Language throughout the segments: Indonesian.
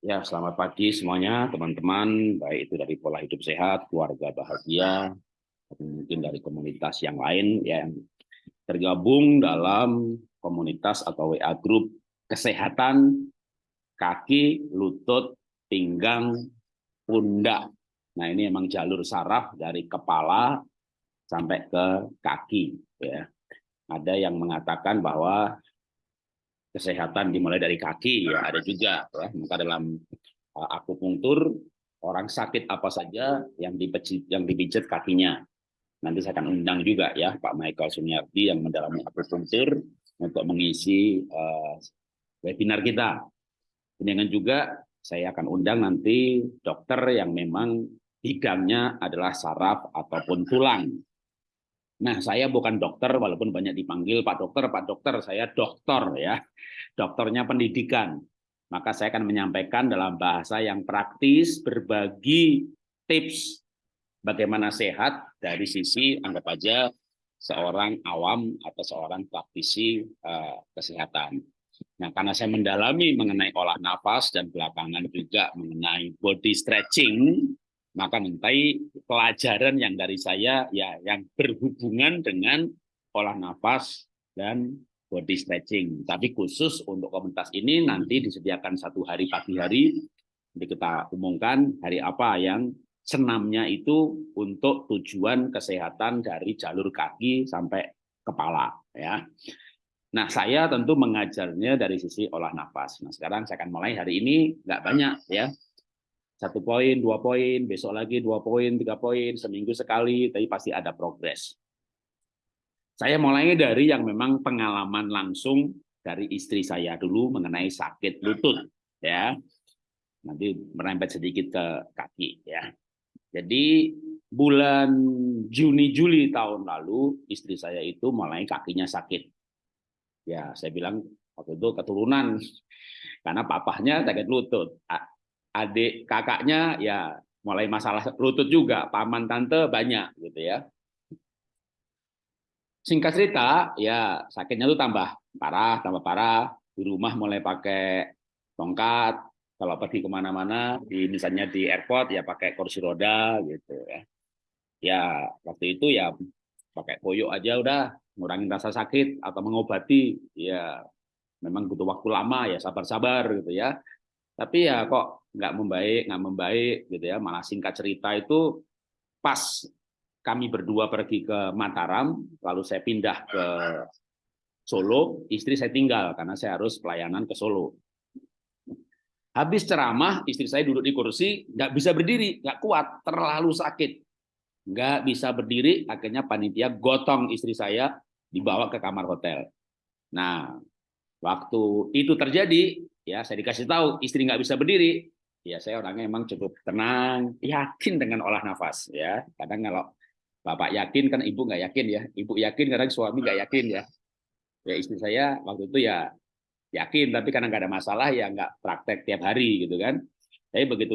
Ya, selamat pagi semuanya, teman-teman, baik itu dari pola hidup sehat, keluarga bahagia, atau mungkin dari komunitas yang lain yang tergabung dalam komunitas atau WA Group Kesehatan Kaki, Lutut, Pinggang, Pundak. Nah, ini memang jalur saraf dari kepala sampai ke kaki. Ya. Ada yang mengatakan bahwa kesehatan dimulai dari kaki ya ada juga ya. Maka dalam uh, akupunktur orang sakit apa saja yang dipijit yang dipijat kakinya. Nanti saya akan undang juga ya Pak Michael Sunyardi yang mendalami akupunktur untuk mengisi uh, webinar kita. Dengan juga saya akan undang nanti dokter yang memang bidangnya adalah saraf ataupun tulang Nah, saya bukan dokter, walaupun banyak dipanggil Pak Dokter, Pak Dokter, saya dokter ya, dokternya pendidikan. Maka saya akan menyampaikan dalam bahasa yang praktis, berbagi tips bagaimana sehat dari sisi anggap aja seorang awam atau seorang praktisi uh, kesehatan. Nah, karena saya mendalami mengenai olah nafas dan belakangan juga mengenai body stretching, maka nanti pelajaran yang dari saya ya yang berhubungan dengan olah nafas dan body stretching. Tapi khusus untuk komunitas ini nanti disediakan satu hari pagi hari, nanti kita umumkan hari apa yang senamnya itu untuk tujuan kesehatan dari jalur kaki sampai kepala ya. Nah, saya tentu mengajarnya dari sisi olah nafas. Nah, sekarang saya akan mulai hari ini nggak banyak ya, satu poin, dua poin, besok lagi dua poin, tiga poin, seminggu sekali, tapi pasti ada progres. Saya mulai dari yang memang pengalaman langsung dari istri saya dulu mengenai sakit lutut, ya. Nanti merembet sedikit ke kaki, ya. Jadi bulan Juni Juli tahun lalu istri saya itu mulai kakinya sakit. Ya, saya bilang waktu itu keturunan karena papahnya sakit lutut adik kakaknya ya mulai masalah lutut juga, paman tante banyak gitu ya. Singkat cerita, ya sakitnya tuh tambah parah, tambah parah. Di rumah mulai pakai tongkat, kalau pergi ke mana-mana, di misalnya di airport ya pakai kursi roda gitu ya. Ya waktu itu ya pakai koyo aja udah ngurangin rasa sakit atau mengobati ya memang butuh waktu lama ya sabar-sabar gitu ya tapi ya kok nggak membaik, nggak membaik gitu ya. Malah singkat cerita itu pas kami berdua pergi ke Mataram, lalu saya pindah ke Solo, istri saya tinggal karena saya harus pelayanan ke Solo. Habis ceramah, istri saya duduk di kursi, nggak bisa berdiri, nggak kuat, terlalu sakit. Nggak bisa berdiri, akhirnya panitia gotong istri saya dibawa ke kamar hotel. Nah, waktu itu terjadi, ya saya dikasih tahu istri nggak bisa berdiri. Ya saya orangnya emang cukup tenang yakin dengan olah nafas ya. Kadang kalau bapak yakin kan ibu nggak yakin ya. Ibu yakin kadang suami nggak yakin ya. Ya istri saya waktu itu ya yakin tapi karena nggak ada masalah ya nggak praktek tiap hari gitu kan. Tapi begitu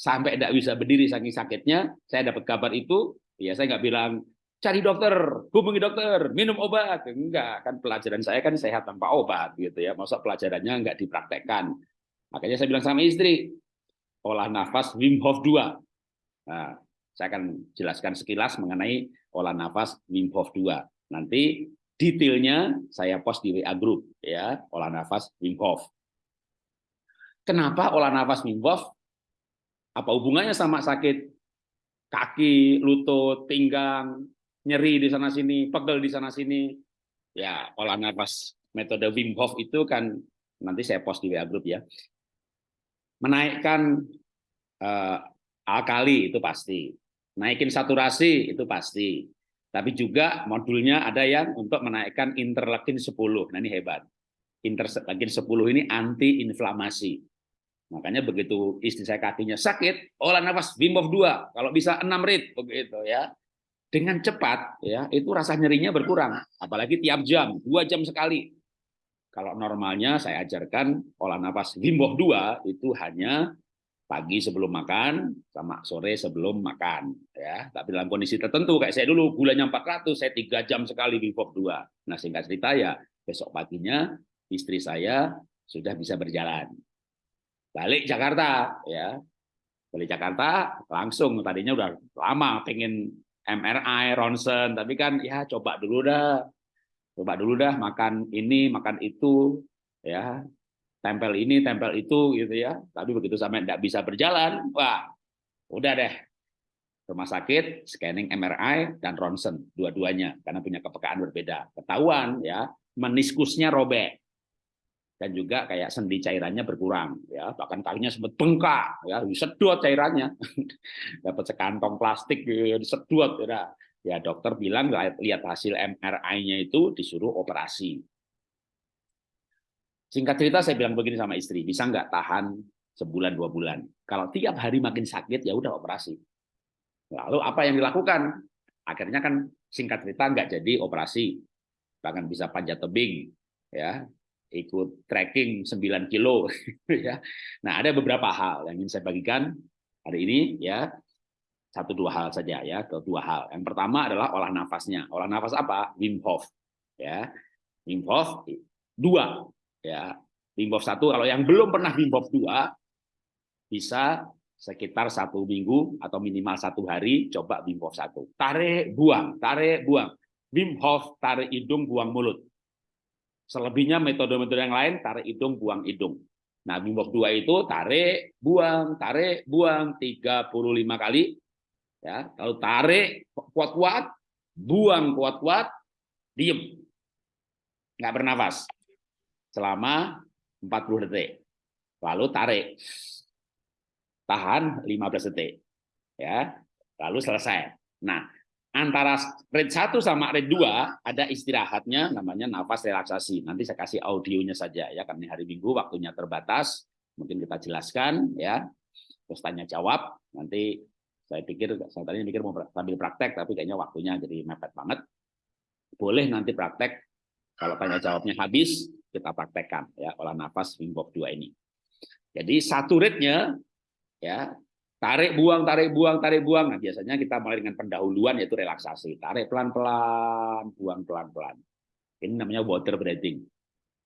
sampai tidak bisa berdiri saking sakitnya saya dapat kabar itu ya saya nggak bilang cari dokter, hubungi dokter, minum obat. Enggak, kan pelajaran saya kan sehat tanpa obat gitu ya. Masa pelajarannya enggak dipraktekkan. Makanya saya bilang sama istri, olah nafas Wim Hof 2. Nah, saya akan jelaskan sekilas mengenai olah nafas Wim Hof 2. Nanti detailnya saya post di WA group ya, olah nafas Wim Hof. Kenapa olah nafas Wim Hof? Apa hubungannya sama sakit kaki, lutut, pinggang, nyeri di sana sini, pegel di sana sini. Ya, olah nafas metode Wim Hof itu kan nanti saya post di WA group ya. Menaikkan uh, alkali itu pasti. Naikin saturasi itu pasti. Tapi juga modulnya ada yang untuk menaikkan interleukin 10. Nah ini hebat. Interleukin 10 ini anti inflamasi. Makanya begitu istri saya kakinya sakit, olah nafas Wim Hof 2. Kalau bisa 6 rit begitu ya dengan cepat ya itu rasa nyerinya berkurang. Apalagi tiap jam dua jam sekali. Kalau normalnya saya ajarkan olah nafas Hof 2 itu hanya pagi sebelum makan sama sore sebelum makan ya. Tapi dalam kondisi tertentu kayak saya dulu gulanya 400 saya tiga jam sekali Hof 2 nah singkat cerita ya besok paginya istri saya sudah bisa berjalan. Balik Jakarta ya. Balik Jakarta langsung tadinya udah lama pengen MRI ronsen. Tapi kan ya coba dulu dah. Coba dulu dah makan ini makan itu ya. Tempel ini tempel itu gitu ya. Tapi begitu sampai tidak bisa berjalan wah udah deh. Rumah sakit scanning MRI dan ronsen dua-duanya karena punya kepekaan berbeda. Ketahuan ya meniskusnya robek dan juga kayak sendi cairannya berkurang ya. Bahkan kakinya sempat bengkak ya. Disedot cairannya. Dapat sekantong plastik ya, disedot ya. ya dokter bilang lihat hasil MRI-nya itu disuruh operasi. Singkat cerita saya bilang begini sama istri bisa nggak tahan sebulan dua bulan? Kalau tiap hari makin sakit ya udah operasi. Lalu apa yang dilakukan? Akhirnya kan singkat cerita nggak jadi operasi. Bahkan bisa panjat tebing ya ikut trekking 9 kilo ya. Nah, ada beberapa hal yang ingin saya bagikan hari ini ya. Satu dua hal saja ya, ke dua hal. Yang pertama adalah olah nafasnya. Olah nafas apa? Wim Hof ya. Wim Hof dua ya. Wim Hof satu kalau yang belum pernah Wim Hof dua bisa sekitar satu minggu atau minimal satu hari coba Wim Hof satu. Tarik, buang, tarik, buang. Wim Hof tarik hidung, buang mulut Selebihnya metode-metode yang lain, tarik hidung, buang hidung. Nah, Hof 2 itu tarik, buang, tarik, buang 35 kali. Ya, lalu tarik kuat-kuat, buang kuat-kuat, diem. Nggak bernafas. Selama 40 detik. Lalu tarik. Tahan 15 detik. Ya, lalu selesai. Nah, antara rate 1 sama rate 2 ada istirahatnya namanya nafas relaksasi. Nanti saya kasih audionya saja ya karena hari Minggu waktunya terbatas. Mungkin kita jelaskan ya. Terus tanya jawab. Nanti saya pikir saya tadi mikir mau sambil praktek tapi kayaknya waktunya jadi mepet banget. Boleh nanti praktek kalau tanya jawabnya habis kita praktekkan ya olah nafas Wim Hof 2 ini. Jadi satu rate-nya ya Tarik, buang, tarik, buang, tarik, buang. Nah, biasanya kita mulai dengan pendahuluan yaitu relaksasi. Tarik pelan-pelan, buang pelan-pelan. Ini namanya water breathing.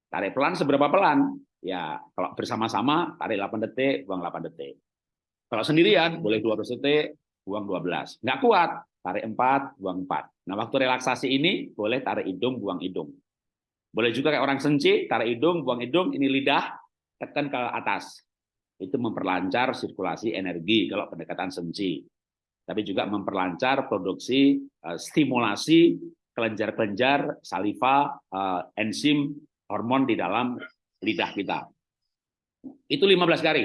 Tarik pelan seberapa pelan? Ya, kalau bersama-sama tarik 8 detik, buang 8 detik. Kalau sendirian boleh 12 detik, buang 12. Nggak kuat, tarik 4, buang 4. Nah, waktu relaksasi ini boleh tarik hidung, buang hidung. Boleh juga kayak orang senci, tarik hidung, buang hidung, ini lidah, tekan ke atas itu memperlancar sirkulasi energi kalau pendekatan senci. Tapi juga memperlancar produksi uh, stimulasi kelenjar-kelenjar saliva, uh, enzim, hormon di dalam lidah kita. Itu 15 kali.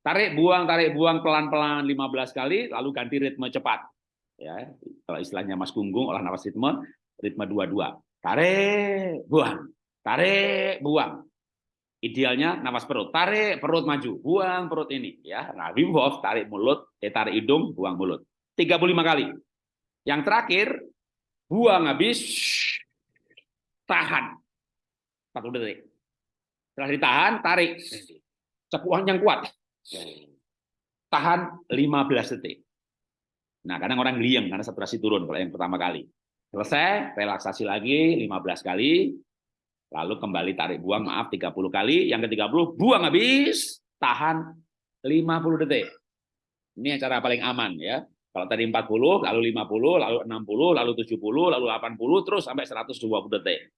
Tarik, buang, tarik, buang pelan-pelan 15 kali, lalu ganti ritme cepat. Ya, kalau istilahnya Mas Gunggung olah nafas ritme, ritme 22. Tarik, buang. Tarik, buang. Idealnya nafas perut, tarik perut maju, buang perut ini ya. Nah, Wim Hof tarik mulut, eh, tarik hidung, buang mulut. 35 kali. Yang terakhir buang habis tahan. 40 detik. Setelah ditahan, tarik. Cepuan yang kuat. Tahan 15 detik. Nah, kadang orang liang karena saturasi turun kalau yang pertama kali. Selesai, relaksasi lagi 15 kali, Lalu kembali tarik buang, maaf 30 kali. Yang ke-30 buang habis, tahan 50 detik. Ini cara paling aman ya. Kalau tadi 40, lalu 50, lalu 60, lalu 70, lalu 80, terus sampai 120 detik.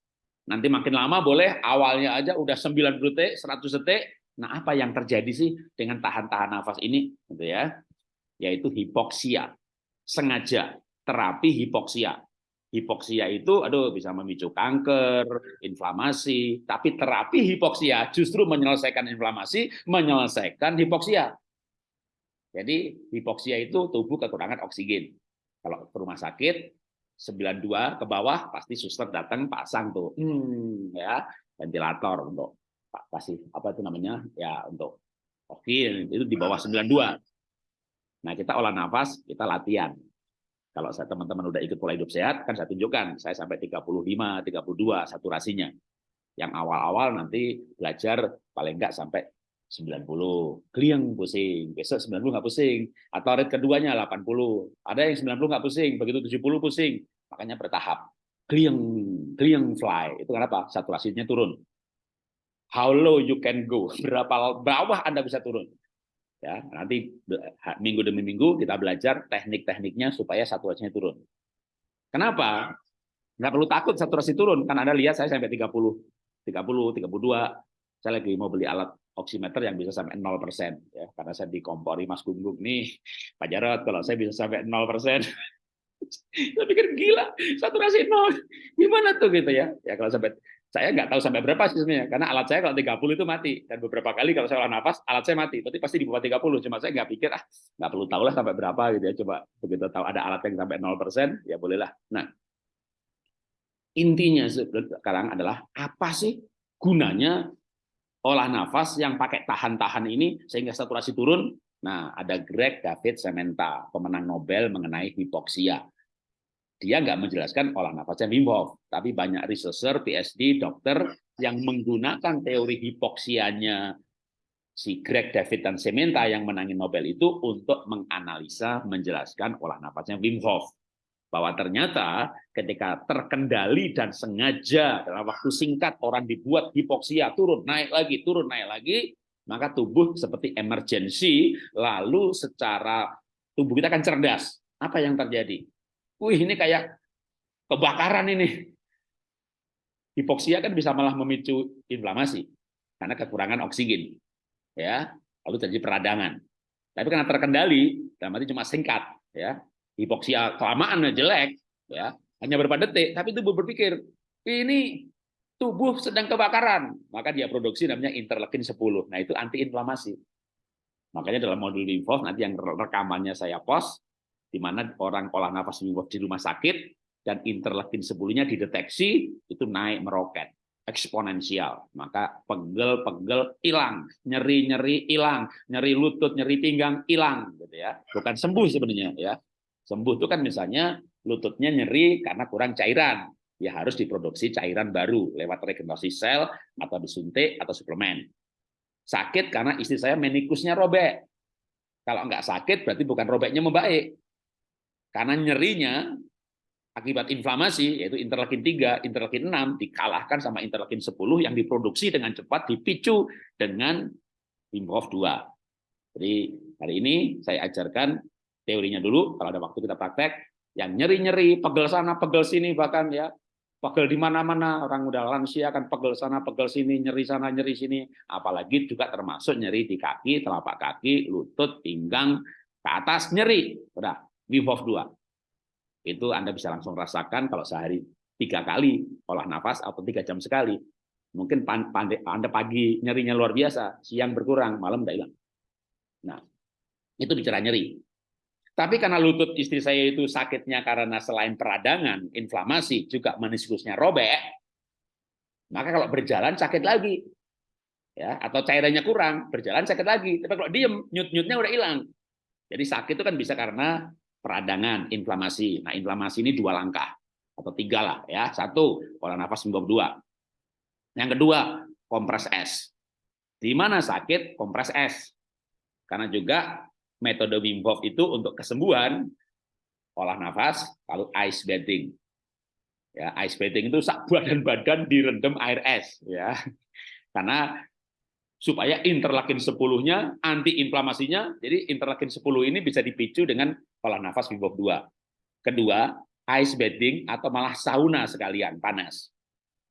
Nanti makin lama boleh, awalnya aja udah 90 detik, 100 detik. Nah, apa yang terjadi sih dengan tahan-tahan nafas ini? Gitu ya. Yaitu hipoksia. Sengaja terapi hipoksia. Hipoksia itu aduh bisa memicu kanker, inflamasi, tapi terapi hipoksia justru menyelesaikan inflamasi, menyelesaikan hipoksia. Jadi hipoksia itu tubuh kekurangan oksigen. Kalau ke rumah sakit 92 ke bawah pasti suster datang pasang tuh hmm, ya ventilator untuk kasih apa itu namanya ya untuk oksigen itu di bawah 92. Nah, kita olah nafas, kita latihan kalau saya teman-teman udah ikut pola hidup sehat, kan saya tunjukkan, saya sampai 35, 32 saturasinya. Yang awal-awal nanti belajar paling enggak sampai 90. Kliang pusing, besok 90 nggak pusing. Atau rate keduanya 80. Ada yang 90 nggak pusing, begitu 70 pusing. Makanya bertahap. Kliang, kliang fly. Itu kenapa? Saturasinya turun. how low you can go, berapa bawah Anda bisa turun. Ya, nanti minggu demi minggu kita belajar teknik-tekniknya supaya saturasinya turun. Kenapa? Nggak perlu takut saturasi turun, kan Anda lihat saya sampai 30, 30, 32. Saya lagi mau beli alat oximeter yang bisa sampai 0 persen, ya, karena saya dikompori Mas Gunggung nih, Pak Jarot, kalau saya bisa sampai 0 persen, saya pikir gila, saturasi nol, gimana tuh gitu ya? Ya kalau sampai saya nggak tahu sampai berapa sih sebenarnya, karena alat saya kalau 30 itu mati. Dan beberapa kali kalau saya olah nafas, alat saya mati. Berarti pasti di bawah 30. Cuma saya nggak pikir, ah nggak perlu tahu lah sampai berapa gitu ya. Coba begitu tahu ada alat yang sampai 0%, ya bolehlah. Nah, intinya sekarang adalah apa sih gunanya olah nafas yang pakai tahan-tahan ini sehingga saturasi turun? Nah, ada Greg David Sementa, pemenang Nobel mengenai hipoksia dia nggak menjelaskan olah nafasnya Wim Hof, tapi banyak researcher, PhD, dokter yang menggunakan teori hipoksianya si Greg David dan Sementa yang menangin Nobel itu untuk menganalisa, menjelaskan olah nafasnya Wim Hof. Bahwa ternyata ketika terkendali dan sengaja dalam waktu singkat orang dibuat hipoksia, turun, naik lagi, turun, naik lagi, maka tubuh seperti emergency, lalu secara tubuh kita akan cerdas. Apa yang terjadi? Wih ini kayak kebakaran ini. Hipoksia kan bisa malah memicu inflamasi karena kekurangan oksigen. Ya, lalu terjadi peradangan. Tapi karena terkendali, dalam arti cuma singkat, ya. Hipoksia kelamaan jelek, ya. Hanya beberapa detik, tapi tubuh berpikir, ini tubuh sedang kebakaran, maka dia produksi namanya interleukin 10. Nah, itu anti inflamasi. Makanya dalam modul Hof nanti yang rekamannya saya post di mana orang olah nafas di rumah sakit dan interleukin sebelumnya dideteksi itu naik meroket eksponensial. Maka pegel-pegel hilang nyeri-nyeri hilang nyeri lutut nyeri pinggang hilang gitu ya. Bukan sembuh sebenarnya ya. Sembuh itu kan misalnya lututnya nyeri karena kurang cairan. Ya harus diproduksi cairan baru lewat regenerasi sel atau disuntik atau suplemen. Sakit karena istri saya menikusnya robek. Kalau nggak sakit berarti bukan robeknya membaik karena nyerinya akibat inflamasi, yaitu interleukin 3, interleukin 6, dikalahkan sama interleukin 10 yang diproduksi dengan cepat, dipicu dengan Wim 2. Jadi hari ini saya ajarkan teorinya dulu, kalau ada waktu kita praktek, yang nyeri-nyeri, pegel sana, pegel sini, bahkan ya pegel di mana-mana, orang udah lansia kan pegel sana, pegel sini, nyeri sana, nyeri sini, apalagi juga termasuk nyeri di kaki, telapak kaki, lutut, pinggang, ke atas, nyeri. Udah, Wim Hof 2. Itu Anda bisa langsung rasakan kalau sehari tiga kali olah nafas atau tiga jam sekali. Mungkin Anda pagi nyerinya luar biasa, siang berkurang, malam udah hilang. Nah, itu bicara nyeri. Tapi karena lutut istri saya itu sakitnya karena selain peradangan, inflamasi, juga meniskusnya robek, maka kalau berjalan sakit lagi. ya Atau cairannya kurang, berjalan sakit lagi. Tapi kalau diem, nyut-nyutnya udah hilang. Jadi sakit itu kan bisa karena peradangan, inflamasi. Nah, inflamasi ini dua langkah atau tiga lah ya. Satu, pola nafas membab dua. Yang kedua, kompres es. Di mana sakit, kompres es. Karena juga metode Wim Hof itu untuk kesembuhan olah nafas, lalu ice bathing. Ya, ice bathing itu badan-badan direndam air es ya. Karena supaya interleukin 10-nya anti-inflamasinya, jadi interleukin 10 ini bisa dipicu dengan pola nafas Wim 2. Kedua, ice bathing atau malah sauna sekalian, panas.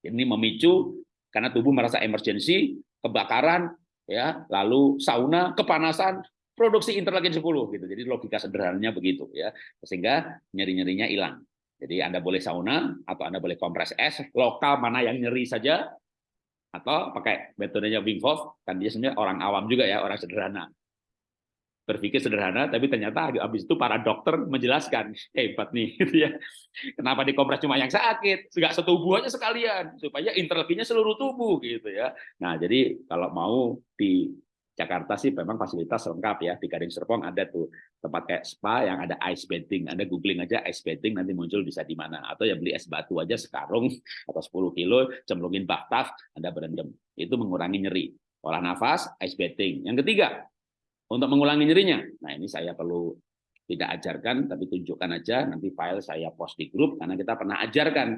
Ini memicu karena tubuh merasa emergensi, kebakaran, ya, lalu sauna, kepanasan, produksi interleukin 10 gitu. Jadi logika sederhananya begitu ya. Sehingga nyeri-nyerinya hilang. Jadi Anda boleh sauna atau Anda boleh kompres es, lokal mana yang nyeri saja, atau pakai metodenya Wim Hof kan dia sebenarnya orang awam juga ya orang sederhana. Berpikir sederhana tapi ternyata habis itu para dokter menjelaskan hebat nih gitu ya. Kenapa dikompres cuma yang sakit? Nggak setubuh aja sekalian supaya interleukinnya seluruh tubuh gitu ya. Nah jadi kalau mau di Jakarta sih memang fasilitas lengkap ya di Gading Serpong ada tuh tempat kayak spa yang ada ice bathing Anda googling aja ice bathing nanti muncul bisa di mana. Atau ya beli es batu aja sekarung atau 10 kilo cemplungin bathtub Anda berendam. Itu mengurangi nyeri. Olah nafas ice bathing yang ketiga untuk mengulangi nyerinya. Nah ini saya perlu tidak ajarkan tapi tunjukkan aja. Nanti file saya post di grup karena kita pernah ajarkan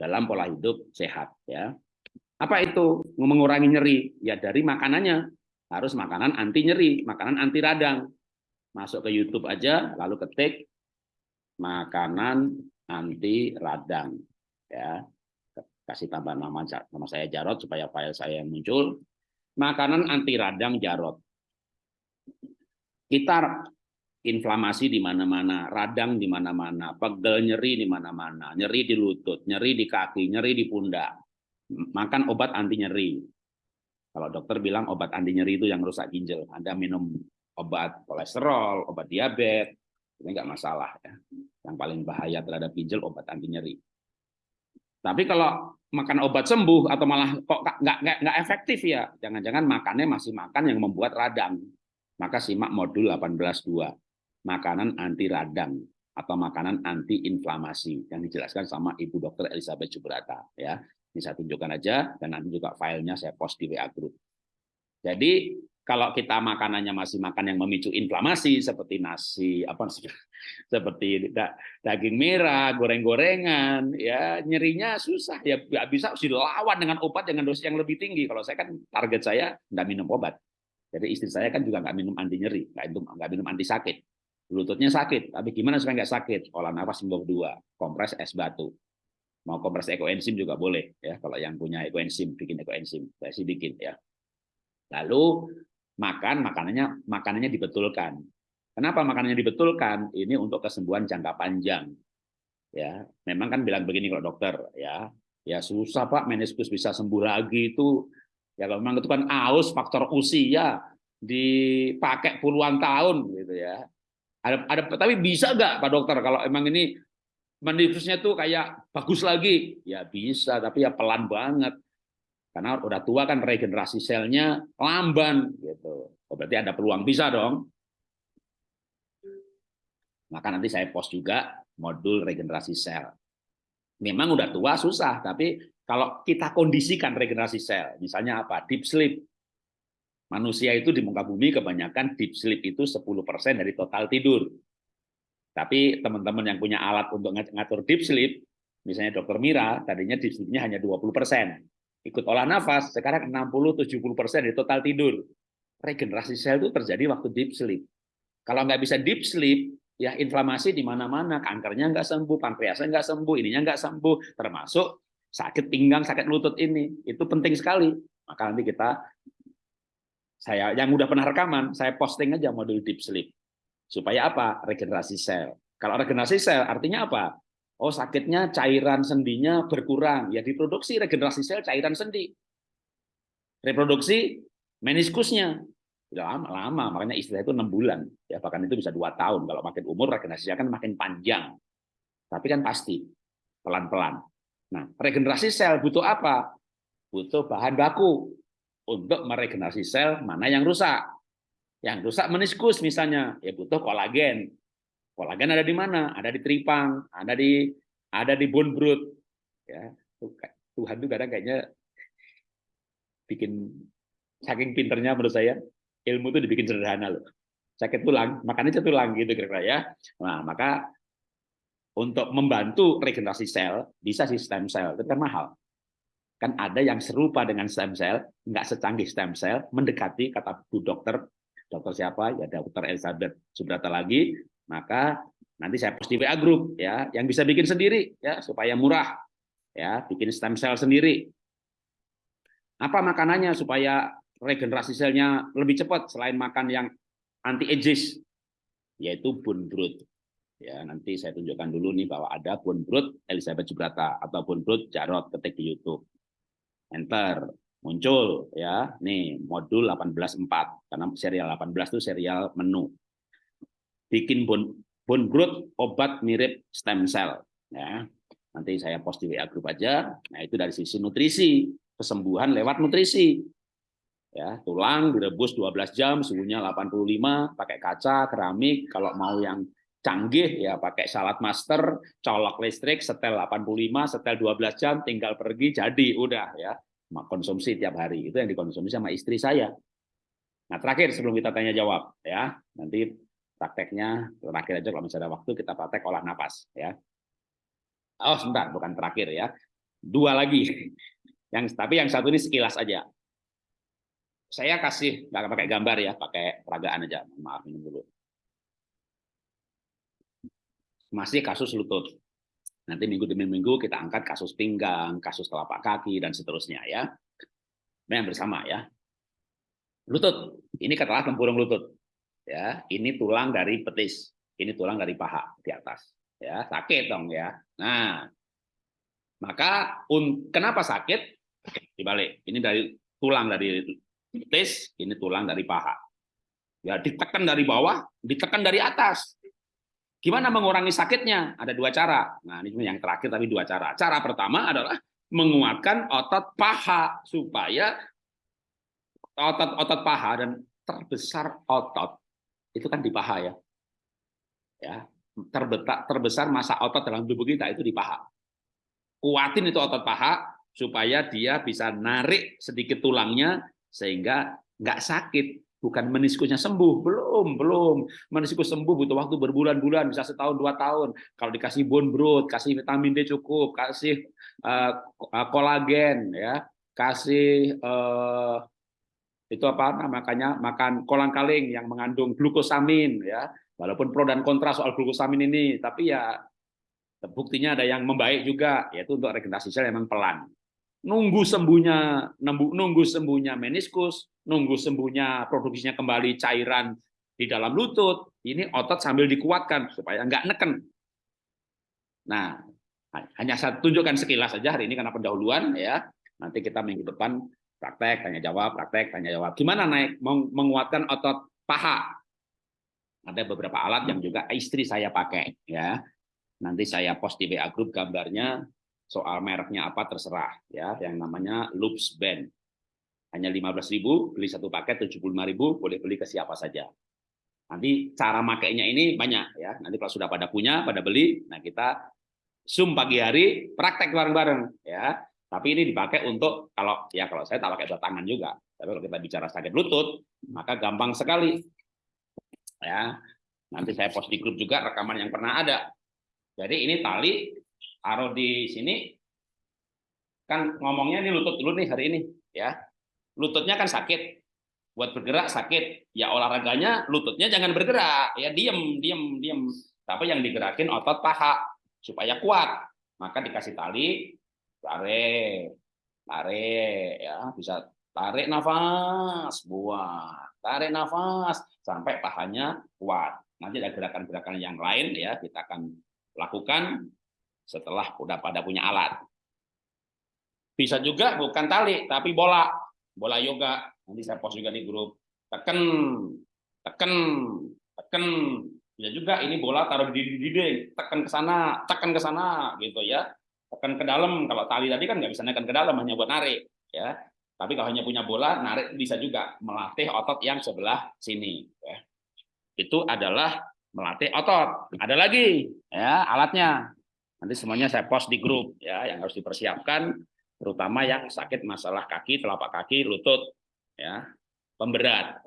dalam pola hidup sehat ya. Apa itu mengurangi nyeri? Ya dari makanannya harus makanan anti nyeri, makanan anti radang. Masuk ke YouTube aja, lalu ketik makanan anti radang. Ya, kasih tambah nama nama saya Jarot supaya file saya muncul. Makanan anti radang Jarot. Kita inflamasi di mana-mana, radang di mana-mana, pegel nyeri di mana-mana, nyeri di lutut, nyeri di kaki, nyeri di pundak. Makan obat anti nyeri. Kalau dokter bilang obat anti nyeri itu yang rusak ginjal, Anda minum obat kolesterol, obat diabetes, ini nggak masalah ya. Yang paling bahaya terhadap ginjal obat anti nyeri. Tapi kalau makan obat sembuh atau malah kok nggak nggak nggak efektif ya, jangan-jangan makannya masih makan yang membuat radang. Maka simak modul 18.2 makanan anti radang atau makanan anti inflamasi yang dijelaskan sama Ibu Dokter Elizabeth Subrata ya. Ini saya tunjukkan aja dan nanti juga filenya saya post di WA group. Jadi kalau kita makanannya masih makan yang memicu inflamasi seperti nasi apa seperti daging merah, goreng-gorengan, ya nyerinya susah ya bisa dilawan dengan obat dengan dosis yang lebih tinggi. Kalau saya kan target saya nggak minum obat. Jadi istri saya kan juga nggak minum anti nyeri, nggak minum nggak anti sakit lututnya sakit, tapi gimana supaya nggak sakit? Olah nafas sembuh dua, kompres es batu. Mau kompres ekoenzim juga boleh ya, kalau yang punya ekoenzim bikin ekoenzim, saya sih bikin ya. Lalu makan makanannya makanannya dibetulkan. Kenapa makanannya dibetulkan? Ini untuk kesembuhan jangka panjang. Ya, memang kan bilang begini kalau dokter ya, ya susah Pak meniskus bisa sembuh lagi itu ya kalau memang itu kan aus faktor usia dipakai puluhan tahun gitu ya ada, ada tapi bisa nggak Pak Dokter kalau emang ini meniskusnya tuh kayak bagus lagi? Ya bisa, tapi ya pelan banget. Karena udah tua kan regenerasi selnya lamban gitu. Oh, berarti ada peluang bisa dong. Maka nanti saya post juga modul regenerasi sel. Memang udah tua susah, tapi kalau kita kondisikan regenerasi sel, misalnya apa? Deep sleep, Manusia itu di muka bumi kebanyakan deep sleep itu 10% dari total tidur. Tapi teman-teman yang punya alat untuk ngatur deep sleep, misalnya dokter Mira, tadinya deep sleep-nya hanya 20%. Ikut olah nafas, sekarang 60-70% dari total tidur. Regenerasi sel itu terjadi waktu deep sleep. Kalau nggak bisa deep sleep, ya inflamasi di mana-mana, kankernya nggak sembuh, pankreasnya nggak sembuh, ininya nggak sembuh, termasuk sakit pinggang, sakit lutut ini. Itu penting sekali. Maka nanti kita saya yang udah pernah rekaman, saya posting aja modul deep sleep. Supaya apa? Regenerasi sel. Kalau regenerasi sel artinya apa? Oh, sakitnya cairan sendinya berkurang. Ya diproduksi regenerasi sel cairan sendi. Reproduksi meniskusnya. Lama-lama, makanya istilah itu enam bulan. Ya, bahkan itu bisa dua tahun. Kalau makin umur, regenerasinya kan makin panjang. Tapi kan pasti, pelan-pelan. Nah, regenerasi sel butuh apa? Butuh bahan baku untuk meregenerasi sel mana yang rusak. Yang rusak meniskus misalnya, ya butuh kolagen. Kolagen ada di mana? Ada di tripang, ada di ada di bone broth. Ya, Tuhan itu kadang kayaknya bikin saking pinternya menurut saya ilmu itu dibikin sederhana loh. Sakit tulang, makannya tulang gitu kira-kira ya. Nah, maka untuk membantu regenerasi sel bisa sih stem cell, itu kan mahal kan ada yang serupa dengan stem cell, nggak secanggih stem cell, mendekati kata Bu Dokter, dokter siapa? Ya Dokter Elizabeth Subrata lagi, maka nanti saya post di WA group ya, yang bisa bikin sendiri ya supaya murah ya, bikin stem cell sendiri. Apa makanannya supaya regenerasi selnya lebih cepat selain makan yang anti ages yaitu bone broth. Ya, nanti saya tunjukkan dulu nih bahwa ada bone broth Elizabeth Subrata atau bone broth Jarot ketik di YouTube enter muncul ya. Nih modul 18.4 karena serial 18 itu serial menu. Bikin bone bone broth obat mirip stem cell ya. Nanti saya post di WA grup aja. Nah itu dari sisi nutrisi. Kesembuhan lewat nutrisi. Ya tulang direbus 12 jam suhunya 85 pakai kaca keramik. Kalau mau yang canggih ya pakai salat master colok listrik setel 85 setel 12 jam tinggal pergi jadi udah ya konsumsi tiap hari itu yang dikonsumsi sama istri saya. Nah terakhir sebelum kita tanya jawab ya nanti prakteknya terakhir aja kalau misalnya ada waktu kita praktek olah nafas ya. Oh sebentar bukan terakhir ya dua lagi Yang tapi yang satu ini sekilas aja. Saya kasih nggak pakai gambar ya, pakai peragaan aja. Maaf ini dulu. Masih kasus lutut. Nanti minggu demi minggu kita angkat kasus pinggang, kasus telapak kaki dan seterusnya ya. Yang bersama ya. Lutut. Ini katalah tempurung lutut. Ya, ini tulang dari petis. Ini tulang dari paha di atas. Ya, sakit dong ya. Nah, maka un, kenapa sakit? Dibalik. Ini dari tulang dari petis, ini tulang dari paha. Ya, ditekan dari bawah, ditekan dari atas. Gimana mengurangi sakitnya? Ada dua cara. Nah, ini yang terakhir tapi dua cara. Cara pertama adalah menguatkan otot paha supaya otot-otot paha dan terbesar otot itu kan di paha ya. Ya, terbetak terbesar masa otot dalam tubuh kita itu di paha. Kuatin itu otot paha supaya dia bisa narik sedikit tulangnya sehingga nggak sakit. Bukan meniskusnya sembuh, belum, belum. Meniskus sembuh butuh waktu berbulan-bulan, bisa setahun dua tahun. Kalau dikasih bone broth, kasih vitamin D cukup, kasih uh, kolagen, ya, kasih uh, itu apa namanya makan kolang kaling yang mengandung glukosamin ya walaupun pro dan kontra soal glukosamin ini tapi ya buktinya ada yang membaik juga yaitu untuk regenerasi sel memang pelan nunggu sembuhnya nunggu sembuhnya meniskus nunggu sembuhnya produksinya kembali cairan di dalam lutut ini otot sambil dikuatkan supaya nggak neken nah hanya saya tunjukkan sekilas saja hari ini karena pendahuluan ya nanti kita minggu depan praktek, tanya jawab, praktek, tanya jawab. Gimana naik menguatkan otot paha? Ada beberapa alat yang juga istri saya pakai ya. Nanti saya post di WA group gambarnya soal mereknya apa terserah ya, yang namanya Loops Band. Hanya 15.000, beli satu paket 75.000, boleh beli ke siapa saja. Nanti cara makainya ini banyak ya. Nanti kalau sudah pada punya, pada beli, nah kita Zoom pagi hari praktek bareng-bareng ya tapi ini dipakai untuk kalau ya kalau saya tak pakai dua tangan juga. Tapi kalau kita bicara sakit lutut, maka gampang sekali. Ya, nanti saya post di grup juga rekaman yang pernah ada. Jadi ini tali taruh di sini. Kan ngomongnya ini lutut dulu nih hari ini, ya. Lututnya kan sakit. Buat bergerak sakit. Ya olahraganya lututnya jangan bergerak, ya diem, diem, diem. Tapi yang digerakin otot paha. Supaya kuat. Maka dikasih tali, tarik tarik ya. Bisa tarik nafas. Buang tarik nafas. Sampai pahanya kuat. Nanti ada gerakan-gerakan yang lain ya kita akan lakukan setelah udah pada punya alat. Bisa juga bukan tali tapi bola bola yoga. Nanti saya post juga di grup. Tekan tekan tekan ya juga ini bola taruh di dinding. Tekan ke sana tekan ke sana gitu ya. Tekan ke dalam. Kalau tali tadi kan nggak bisa nekan ke dalam hanya buat narik ya. Tapi kalau hanya punya bola narik bisa juga melatih otot yang sebelah sini ya. itu adalah melatih otot. Ada lagi ya alatnya. Nanti semuanya saya post di grup ya yang harus dipersiapkan terutama yang sakit masalah kaki telapak kaki lutut ya pemberat.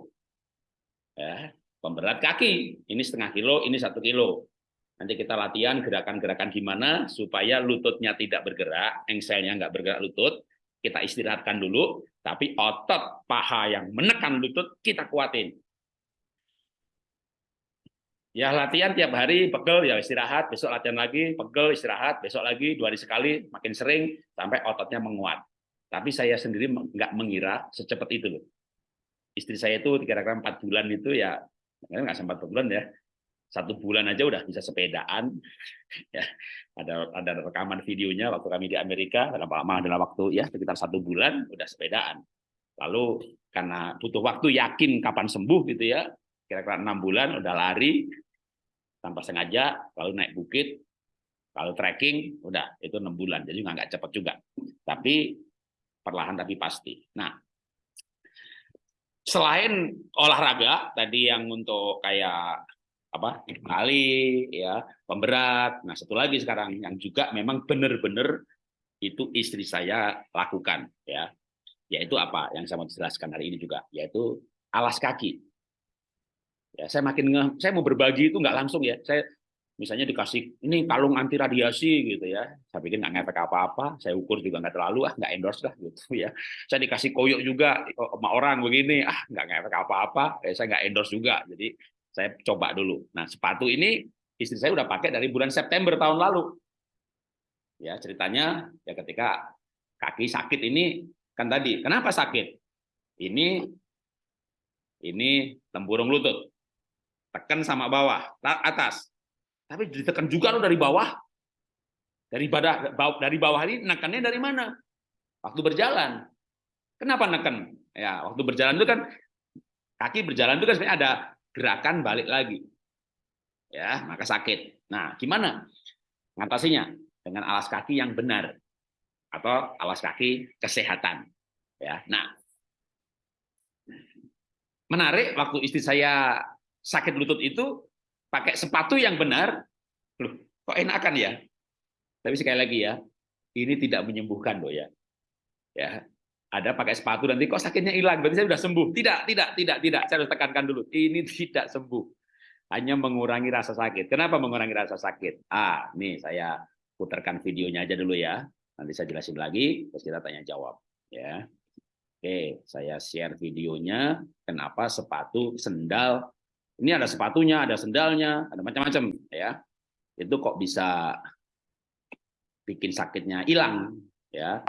Ya pemberat kaki. Ini setengah kilo ini satu kilo. Nanti kita latihan gerakan-gerakan gimana supaya lututnya tidak bergerak, engselnya nggak bergerak lutut, kita istirahatkan dulu, tapi otot paha yang menekan lutut kita kuatin. Ya latihan tiap hari, pegel ya istirahat, besok latihan lagi, pegel istirahat, besok lagi, dua hari sekali, makin sering, sampai ototnya menguat. Tapi saya sendiri nggak mengira secepat itu loh. Istri saya itu kira-kira empat bulan itu ya, nggak sempat bulan ya, satu bulan aja udah bisa sepedaan. Ya ada ada rekaman videonya waktu kami di Amerika dalam lama adalah waktu ya sekitar satu bulan udah sepedaan. Lalu karena butuh waktu yakin kapan sembuh gitu ya kira-kira enam bulan udah lari tanpa sengaja lalu naik bukit kalau trekking udah itu enam bulan. Jadi nggak cepat juga. Tapi perlahan tapi pasti. Nah selain olahraga tadi yang untuk kayak apa kali ya pemberat. Nah satu lagi sekarang yang juga memang benar-benar itu istri saya lakukan ya. Yaitu apa? Yang saya mau jelaskan hari ini juga yaitu alas kaki ya saya makin nge, saya mau berbagi itu nggak langsung ya. Saya misalnya dikasih ini kalung anti radiasi gitu ya. Saya pikir nggak ngefek apa-apa saya ukur juga nggak terlalu ah nggak endorse lah gitu ya. Saya dikasih koyok juga sama orang begini ah nggak ngefek apa-apa. Eh, saya nggak endorse juga jadi saya coba dulu. Nah sepatu ini istri saya udah pakai dari bulan September tahun lalu. Ya ceritanya ya ketika kaki sakit ini kan tadi kenapa sakit? Ini ini tempurung lutut tekan sama bawah atas tapi ditekan juga lo dari bawah. Dari bawah, dari bawah ini nekannya dari mana? Waktu berjalan. Kenapa neken? Ya, waktu berjalan itu kan kaki berjalan itu kan sebenarnya ada gerakan balik lagi. Ya, maka sakit. Nah, gimana? Ngatasinya dengan alas kaki yang benar atau alas kaki kesehatan. Ya. Nah, menarik waktu istri saya sakit lutut itu pakai sepatu yang benar, loh, kok enakan ya? Tapi sekali lagi ya, ini tidak menyembuhkan loh ya. Ya, ada pakai sepatu nanti kok sakitnya hilang, berarti saya sudah sembuh. Tidak, tidak, tidak, tidak. Saya harus tekankan dulu, ini tidak sembuh. Hanya mengurangi rasa sakit. Kenapa mengurangi rasa sakit? Ah, nih saya putarkan videonya aja dulu ya. Nanti saya jelasin lagi, terus kita tanya jawab. Ya, Oke, saya share videonya. Kenapa sepatu, sendal ini ada sepatunya, ada sendalnya, ada macam-macam ya. Itu kok bisa bikin sakitnya hilang ya.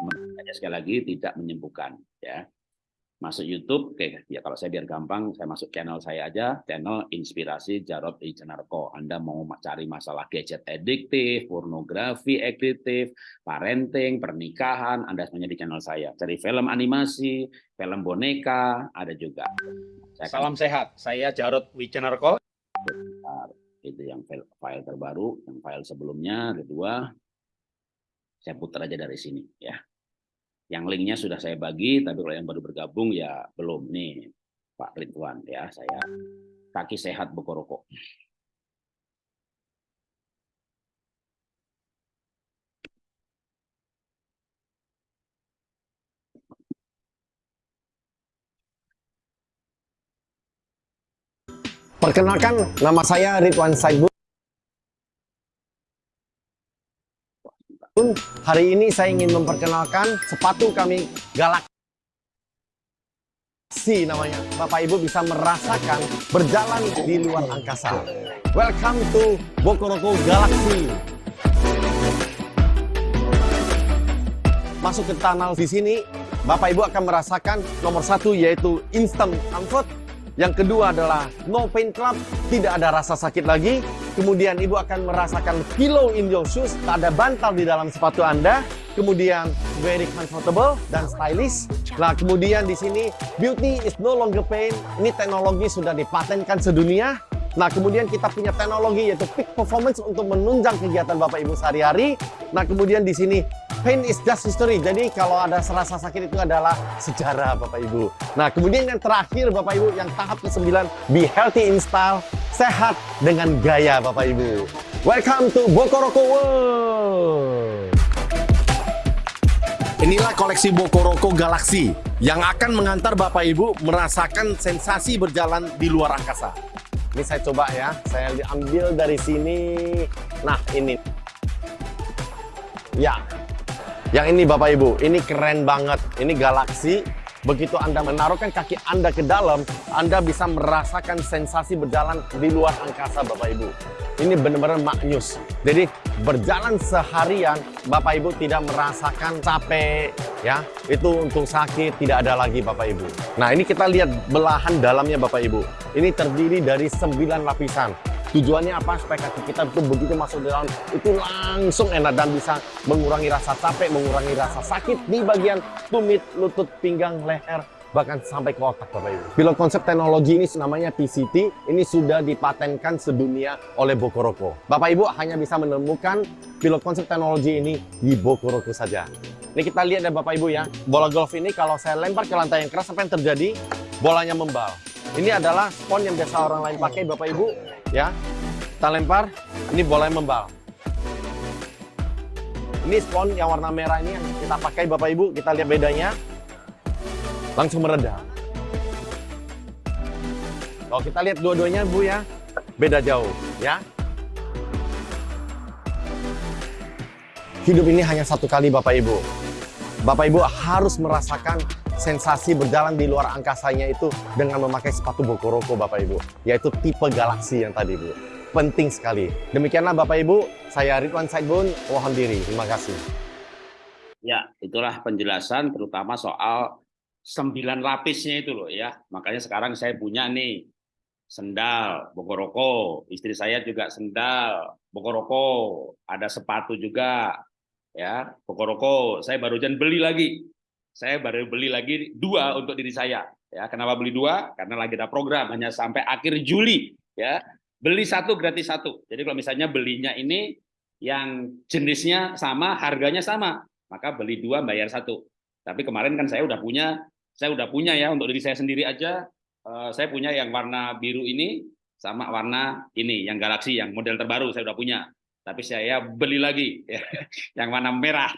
Sekali lagi tidak menyembuhkan ya. Masuk YouTube, oke ya kalau saya biar gampang, saya masuk channel saya aja, channel Inspirasi Jarod Ijenarko. Anda mau cari masalah gadget ediktif, pornografi ediktif, parenting, pernikahan, Anda semuanya di channel saya. Cari film animasi, film boneka, ada juga. Saya Salam sehat, saya Jarod Wicenarko. Itu yang file, file terbaru, yang file sebelumnya ada dua. Saya putar aja dari sini ya. Yang linknya sudah saya bagi, tapi kalau yang baru bergabung ya belum nih Pak Ridwan ya. Saya kaki sehat Bokoroko. Perkenalkan, nama saya Ridwan Saidbu. Hari ini saya ingin memperkenalkan sepatu kami Galaxy namanya. Bapak Ibu bisa merasakan berjalan di luar angkasa. Welcome to Bokoroko Galaxy. Masuk ke tunnel di sini, Bapak Ibu akan merasakan nomor satu yaitu instant comfort yang kedua adalah no pain club, tidak ada rasa sakit lagi. Kemudian ibu akan merasakan pillow in your shoes, tak ada bantal di dalam sepatu Anda. Kemudian very comfortable dan stylish. Nah, kemudian di sini beauty is no longer pain. Ini teknologi sudah dipatenkan sedunia. Nah, kemudian kita punya teknologi yaitu peak performance untuk menunjang kegiatan Bapak Ibu sehari-hari. Nah, kemudian di sini pain is just history. Jadi kalau ada rasa sakit itu adalah sejarah Bapak Ibu. Nah, kemudian yang terakhir Bapak Ibu yang tahap ke-9 be healthy in style, sehat dengan gaya Bapak Ibu. Welcome to Bokoroko World. Inilah koleksi Bokoroko Galaxy yang akan mengantar Bapak Ibu merasakan sensasi berjalan di luar angkasa. Ini saya coba ya, saya ambil dari sini. Nah, ini. Ya, yang ini Bapak Ibu, ini keren banget. Ini galaksi. Begitu Anda menaruhkan kaki Anda ke dalam, Anda bisa merasakan sensasi berjalan di luar angkasa Bapak Ibu. Ini benar-benar maknyus. Jadi berjalan seharian, Bapak Ibu tidak merasakan capek, ya. Itu untuk sakit tidak ada lagi Bapak Ibu. Nah ini kita lihat belahan dalamnya Bapak Ibu. Ini terdiri dari 9 lapisan. Tujuannya apa? Supaya kaki kita itu begitu masuk di dalam itu langsung enak dan bisa mengurangi rasa capek, mengurangi rasa sakit di bagian tumit, lutut, pinggang, leher, bahkan sampai ke otak Bapak Ibu. Pilot konsep teknologi ini namanya PCT, ini sudah dipatenkan sedunia oleh Bokoroko. Bapak Ibu hanya bisa menemukan pilot konsep teknologi ini di Bokoroko saja. Ini kita lihat ya Bapak Ibu ya, bola golf ini kalau saya lempar ke lantai yang keras, apa yang terjadi? Bolanya membal. Ini adalah spon yang biasa orang lain pakai Bapak Ibu, ya. Kita lempar. Ini boleh membal. Ini spon yang warna merah ini yang kita pakai bapak ibu. Kita lihat bedanya. Langsung mereda. Kalau kita lihat dua-duanya bu ya. Beda jauh ya. Hidup ini hanya satu kali bapak ibu. Bapak ibu harus merasakan sensasi berjalan di luar angkasanya itu dengan memakai sepatu Bokoroko Bapak Ibu, yaitu tipe galaksi yang tadi Bu. Penting sekali. Demikianlah Bapak Ibu, saya Ridwan Saidbun, mohon diri. Terima kasih. Ya, itulah penjelasan terutama soal sembilan lapisnya itu loh ya. Makanya sekarang saya punya nih sendal Bokoroko, istri saya juga sendal Bokoroko, ada sepatu juga ya Bokoroko. Saya baru barusan beli lagi saya baru beli lagi dua untuk diri saya. Ya, kenapa beli dua? Karena lagi ada program hanya sampai akhir Juli. Ya, beli satu gratis satu. Jadi kalau misalnya belinya ini yang jenisnya sama, harganya sama, maka beli dua bayar satu. Tapi kemarin kan saya udah punya, saya udah punya ya untuk diri saya sendiri aja. Uh, saya punya yang warna biru ini sama warna ini yang galaksi yang model terbaru saya udah punya. Tapi saya beli lagi ya, yang warna merah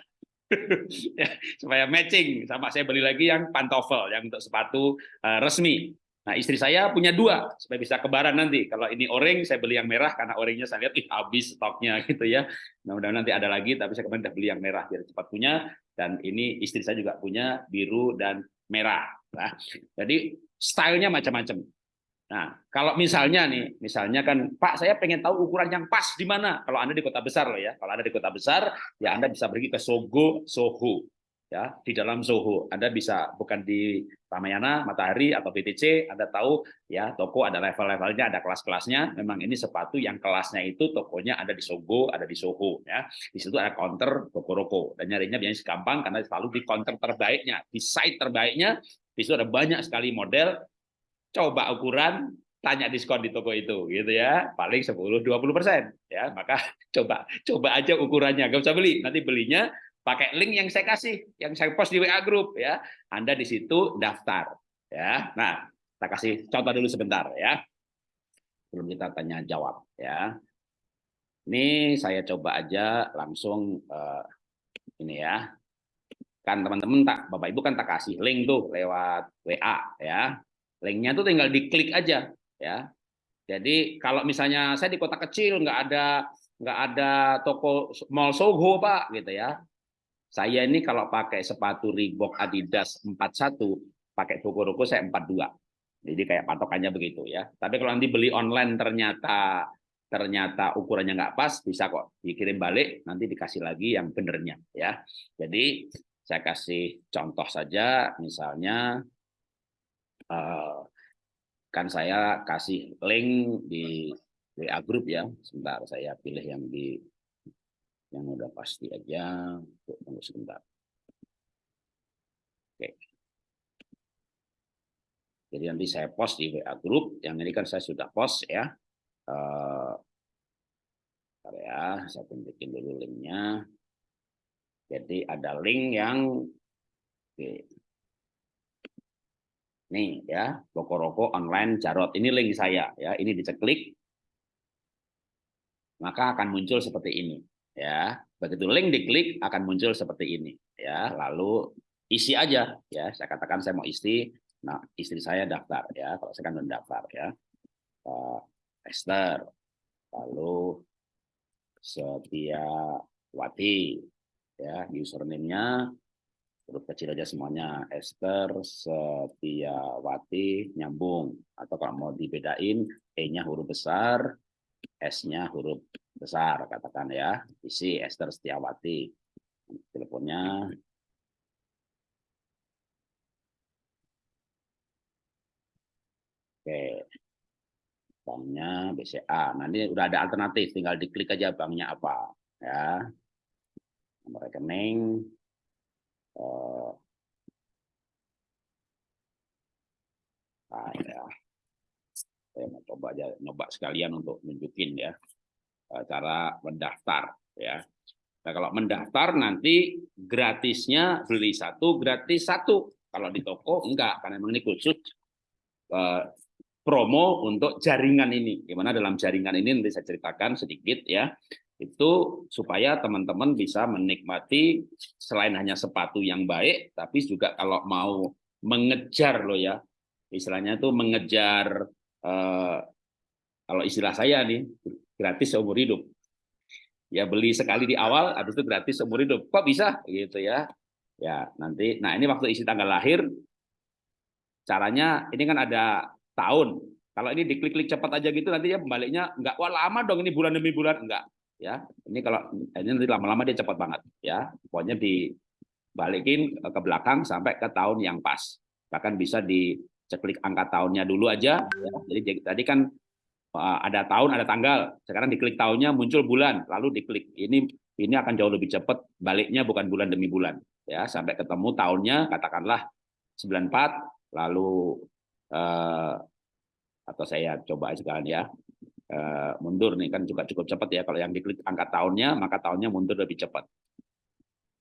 ya, supaya matching sama saya beli lagi yang pantofel yang untuk sepatu uh, resmi. Nah istri saya punya dua supaya bisa kebaran nanti. Kalau ini orange saya beli yang merah karena orangnya saya lihat ih habis stoknya gitu ya. Nah mudah-mudahan nanti ada lagi tapi saya kemarin udah beli yang merah biar cepat punya dan ini istri saya juga punya biru dan merah. Nah, jadi stylenya macam-macam. Nah, kalau misalnya nih, misalnya kan, Pak, saya pengen tahu ukuran yang pas di mana. Kalau Anda di kota besar loh ya. Kalau Anda di kota besar, ya Anda bisa pergi ke Sogo, Soho. Ya, di dalam Soho. Anda bisa bukan di Ramayana, Matahari atau BTC, Anda tahu ya toko ada level-levelnya, ada kelas-kelasnya. Memang ini sepatu yang kelasnya itu tokonya ada di Sogo, ada di Soho ya. Di situ ada counter toko roko dan nyarinya biasanya gampang karena selalu di counter terbaiknya, di site terbaiknya. Di situ ada banyak sekali model coba ukuran tanya diskon di toko itu gitu ya. Paling 10 20 persen ya. Maka coba coba aja ukurannya. Gak usah beli. Nanti belinya pakai link yang saya kasih yang saya post di WA group ya. Anda di situ daftar ya. Nah kita kasih contoh dulu sebentar ya. Belum kita tanya jawab ya. Ini saya coba aja langsung uh, ini ya. Kan teman-teman tak Bapak Ibu kan tak kasih link tuh lewat WA ya Linknya itu tinggal diklik aja ya. Jadi kalau misalnya saya di kota kecil nggak ada nggak ada toko mall Soho pak gitu ya. Saya ini kalau pakai sepatu Reebok Adidas 41 pakai toko roko saya 42. Jadi kayak patokannya begitu ya. Tapi kalau nanti beli online ternyata ternyata ukurannya nggak pas bisa kok dikirim balik nanti dikasih lagi yang benernya ya. Jadi saya kasih contoh saja misalnya uh, kan saya kasih link di WA group ya. Sebentar saya pilih yang di yang udah pasti aja. Tunggu sebentar. Oke. Jadi nanti saya post di WA group. Yang ini kan saya sudah post ya. Uh, ya, saya tunjukin dulu linknya. Jadi ada link yang oke, Nih ya, Bokoroko online Jarot. Ini link saya ya. Ini diceklik maka akan muncul seperti ini ya. Begitu link diklik akan muncul seperti ini ya. Lalu isi aja ya. Saya katakan saya mau istri. Nah, istri saya daftar ya. Kalau saya kan mendaftar ya. Uh, Esther. Lalu Setia Wati ya username-nya huruf kecil aja semuanya. Esther Setiawati nyambung. Atau kalau mau dibedain E-nya huruf besar S-nya huruf besar katakan ya. Isi Esther Setiawati. Teleponnya. Oke. Banknya BCA nah ini udah ada alternatif tinggal diklik aja banknya apa ya. Nomor rekening uh, nah ya. Saya mau coba aja nyoba sekalian untuk nunjukin ya uh, cara mendaftar ya. Nah kalau mendaftar nanti gratisnya beli satu gratis satu. Kalau di toko enggak karena memang ini khusus uh, promo untuk jaringan ini. Gimana dalam jaringan ini nanti saya ceritakan sedikit ya itu supaya teman-teman bisa menikmati selain hanya sepatu yang baik, tapi juga kalau mau mengejar loh ya, istilahnya itu mengejar eh, kalau istilah saya nih gratis seumur hidup. ya beli sekali di awal habis itu gratis seumur hidup. Kok bisa? Gitu ya. Ya nanti. Nah ini waktu isi tanggal lahir caranya ini kan ada tahun. Kalau ini diklik-klik cepat aja gitu nanti ya pembaliknya enggak wah lama dong ini bulan demi bulan. Enggak ya ini kalau ini nanti lama-lama dia cepat banget ya. Pokoknya dibalikin ke belakang sampai ke tahun yang pas. Bahkan bisa diceklik angka tahunnya dulu aja ya. jadi tadi kan uh, ada tahun ada tanggal. Sekarang diklik tahunnya muncul bulan. Lalu diklik ini ini akan jauh lebih cepat baliknya bukan bulan demi bulan ya. Sampai ketemu tahunnya katakanlah 94 lalu uh, atau saya coba sekarang ya uh, mundur nih kan juga cukup cepat ya. Kalau yang diklik angka tahunnya maka tahunnya mundur lebih cepat.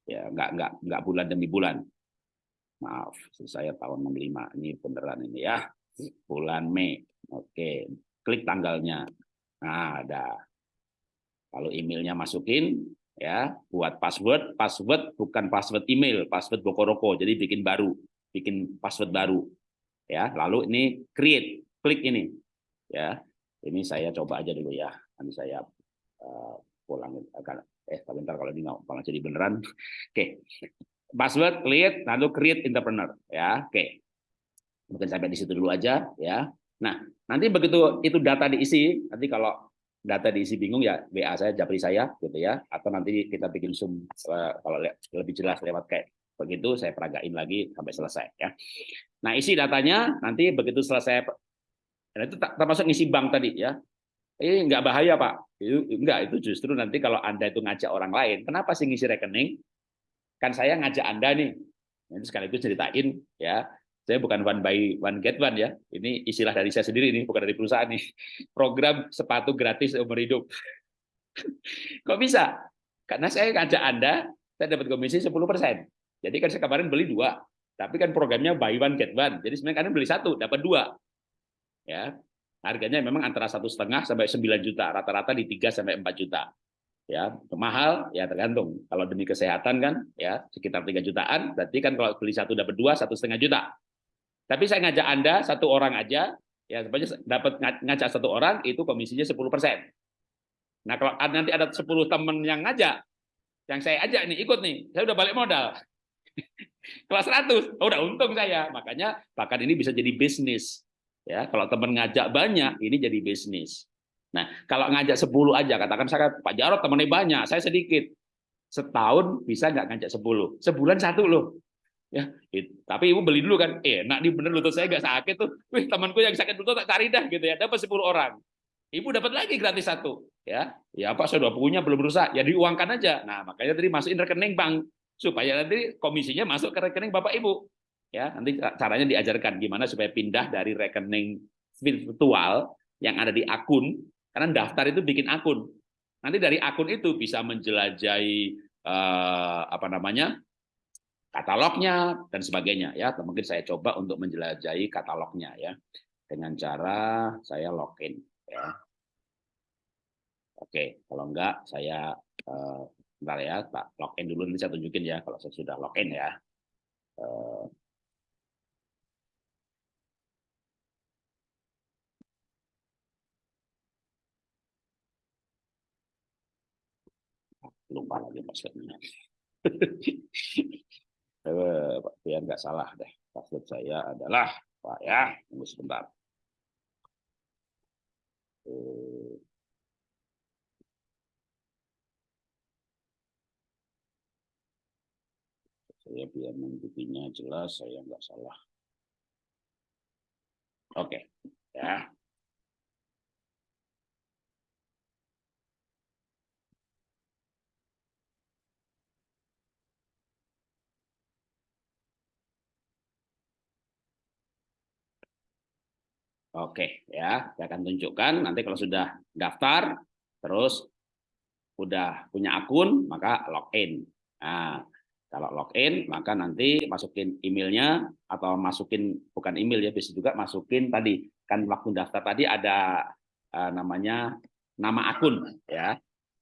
Ya nggak nggak nggak bulan demi bulan. Maaf saya tahun 65 ini beneran ini ya. Bulan Mei oke. Klik tanggalnya. Nah ada. Kalau emailnya masukin ya buat password password bukan password email password bokoroko. Jadi bikin baru bikin password baru. Ya lalu ini create klik ini. Ya ini saya coba aja dulu ya. Nanti saya uh, pulang akan eh sebentar kalau ini nggak jadi beneran. Oke. Okay. Password create lalu create entrepreneur ya. Oke. Okay. Mungkin sampai di situ dulu aja ya. Nah, nanti begitu itu data diisi, nanti kalau data diisi bingung ya WA saya, japri saya gitu ya. Atau nanti kita bikin Zoom uh, kalau lebih jelas lewat kayak begitu saya peragain lagi sampai selesai ya. Nah, isi datanya nanti begitu selesai dan itu termasuk ngisi bank tadi ya. Ini enggak bahaya Pak. Itu enggak, itu justru nanti kalau Anda itu ngajak orang lain, kenapa sih ngisi rekening? Kan saya ngajak Anda nih. Ini sekaligus ceritain ya. Saya bukan one by one get one ya. Ini istilah dari saya sendiri nih, bukan dari perusahaan nih. Program sepatu gratis umur hidup. Kok bisa? Karena saya ngajak Anda, saya dapat komisi 10%. Jadi kan saya kemarin beli dua, tapi kan programnya buy one get one. Jadi sebenarnya kalian beli satu, dapat dua ya. Harganya memang antara satu setengah sampai 9 juta rata-rata di 3 sampai 4 juta ya. Mahal ya tergantung. Kalau demi kesehatan kan ya sekitar 3 jutaan berarti kan kalau beli satu dapat dua satu setengah juta. Tapi saya ngajak anda satu orang aja ya sebenarnya dapat ngajak satu orang itu komisinya 10 persen. Nah kalau nanti ada 10 teman yang ngajak yang saya ajak nih ikut nih saya udah balik modal. Kelas 100 oh, udah untung saya. Makanya bahkan ini bisa jadi bisnis Ya, kalau teman ngajak banyak, ini jadi bisnis. Nah, kalau ngajak 10 aja, katakan saya Pak Jarot temennya banyak, saya sedikit. Setahun bisa nggak ngajak 10? Sebulan satu loh. Ya, it, tapi ibu beli dulu kan, eh, nak di bener lutut saya nggak sakit tuh, wih temanku yang sakit lutut tak cari dah gitu ya, dapat 10 orang. Ibu dapat lagi gratis satu, ya, ya apa sudah punya belum berusaha, ya diuangkan aja. Nah makanya tadi masukin rekening bank supaya nanti komisinya masuk ke rekening bapak ibu ya nanti caranya diajarkan gimana supaya pindah dari rekening virtual yang ada di akun karena daftar itu bikin akun. Nanti dari akun itu bisa menjelajahi eh, apa namanya katalognya dan sebagainya. Ya mungkin saya coba untuk menjelajahi katalognya ya. Dengan cara saya login ya. Oke kalau enggak saya eh, bentar ya tak login dulu nanti saya tunjukin ya kalau saya sudah login ya. Eh, lupa lagi passwordnya. Biar nggak salah deh. Password saya adalah pak ya tunggu sebentar. Saya biar mengikutinya jelas saya nggak salah. Oke ya Oke, ya, saya akan tunjukkan nanti kalau sudah daftar, terus udah punya akun, maka login. Nah, kalau login, maka nanti masukin emailnya atau masukin bukan email ya, bisa juga masukin tadi kan waktu daftar tadi ada uh, namanya nama akun, ya,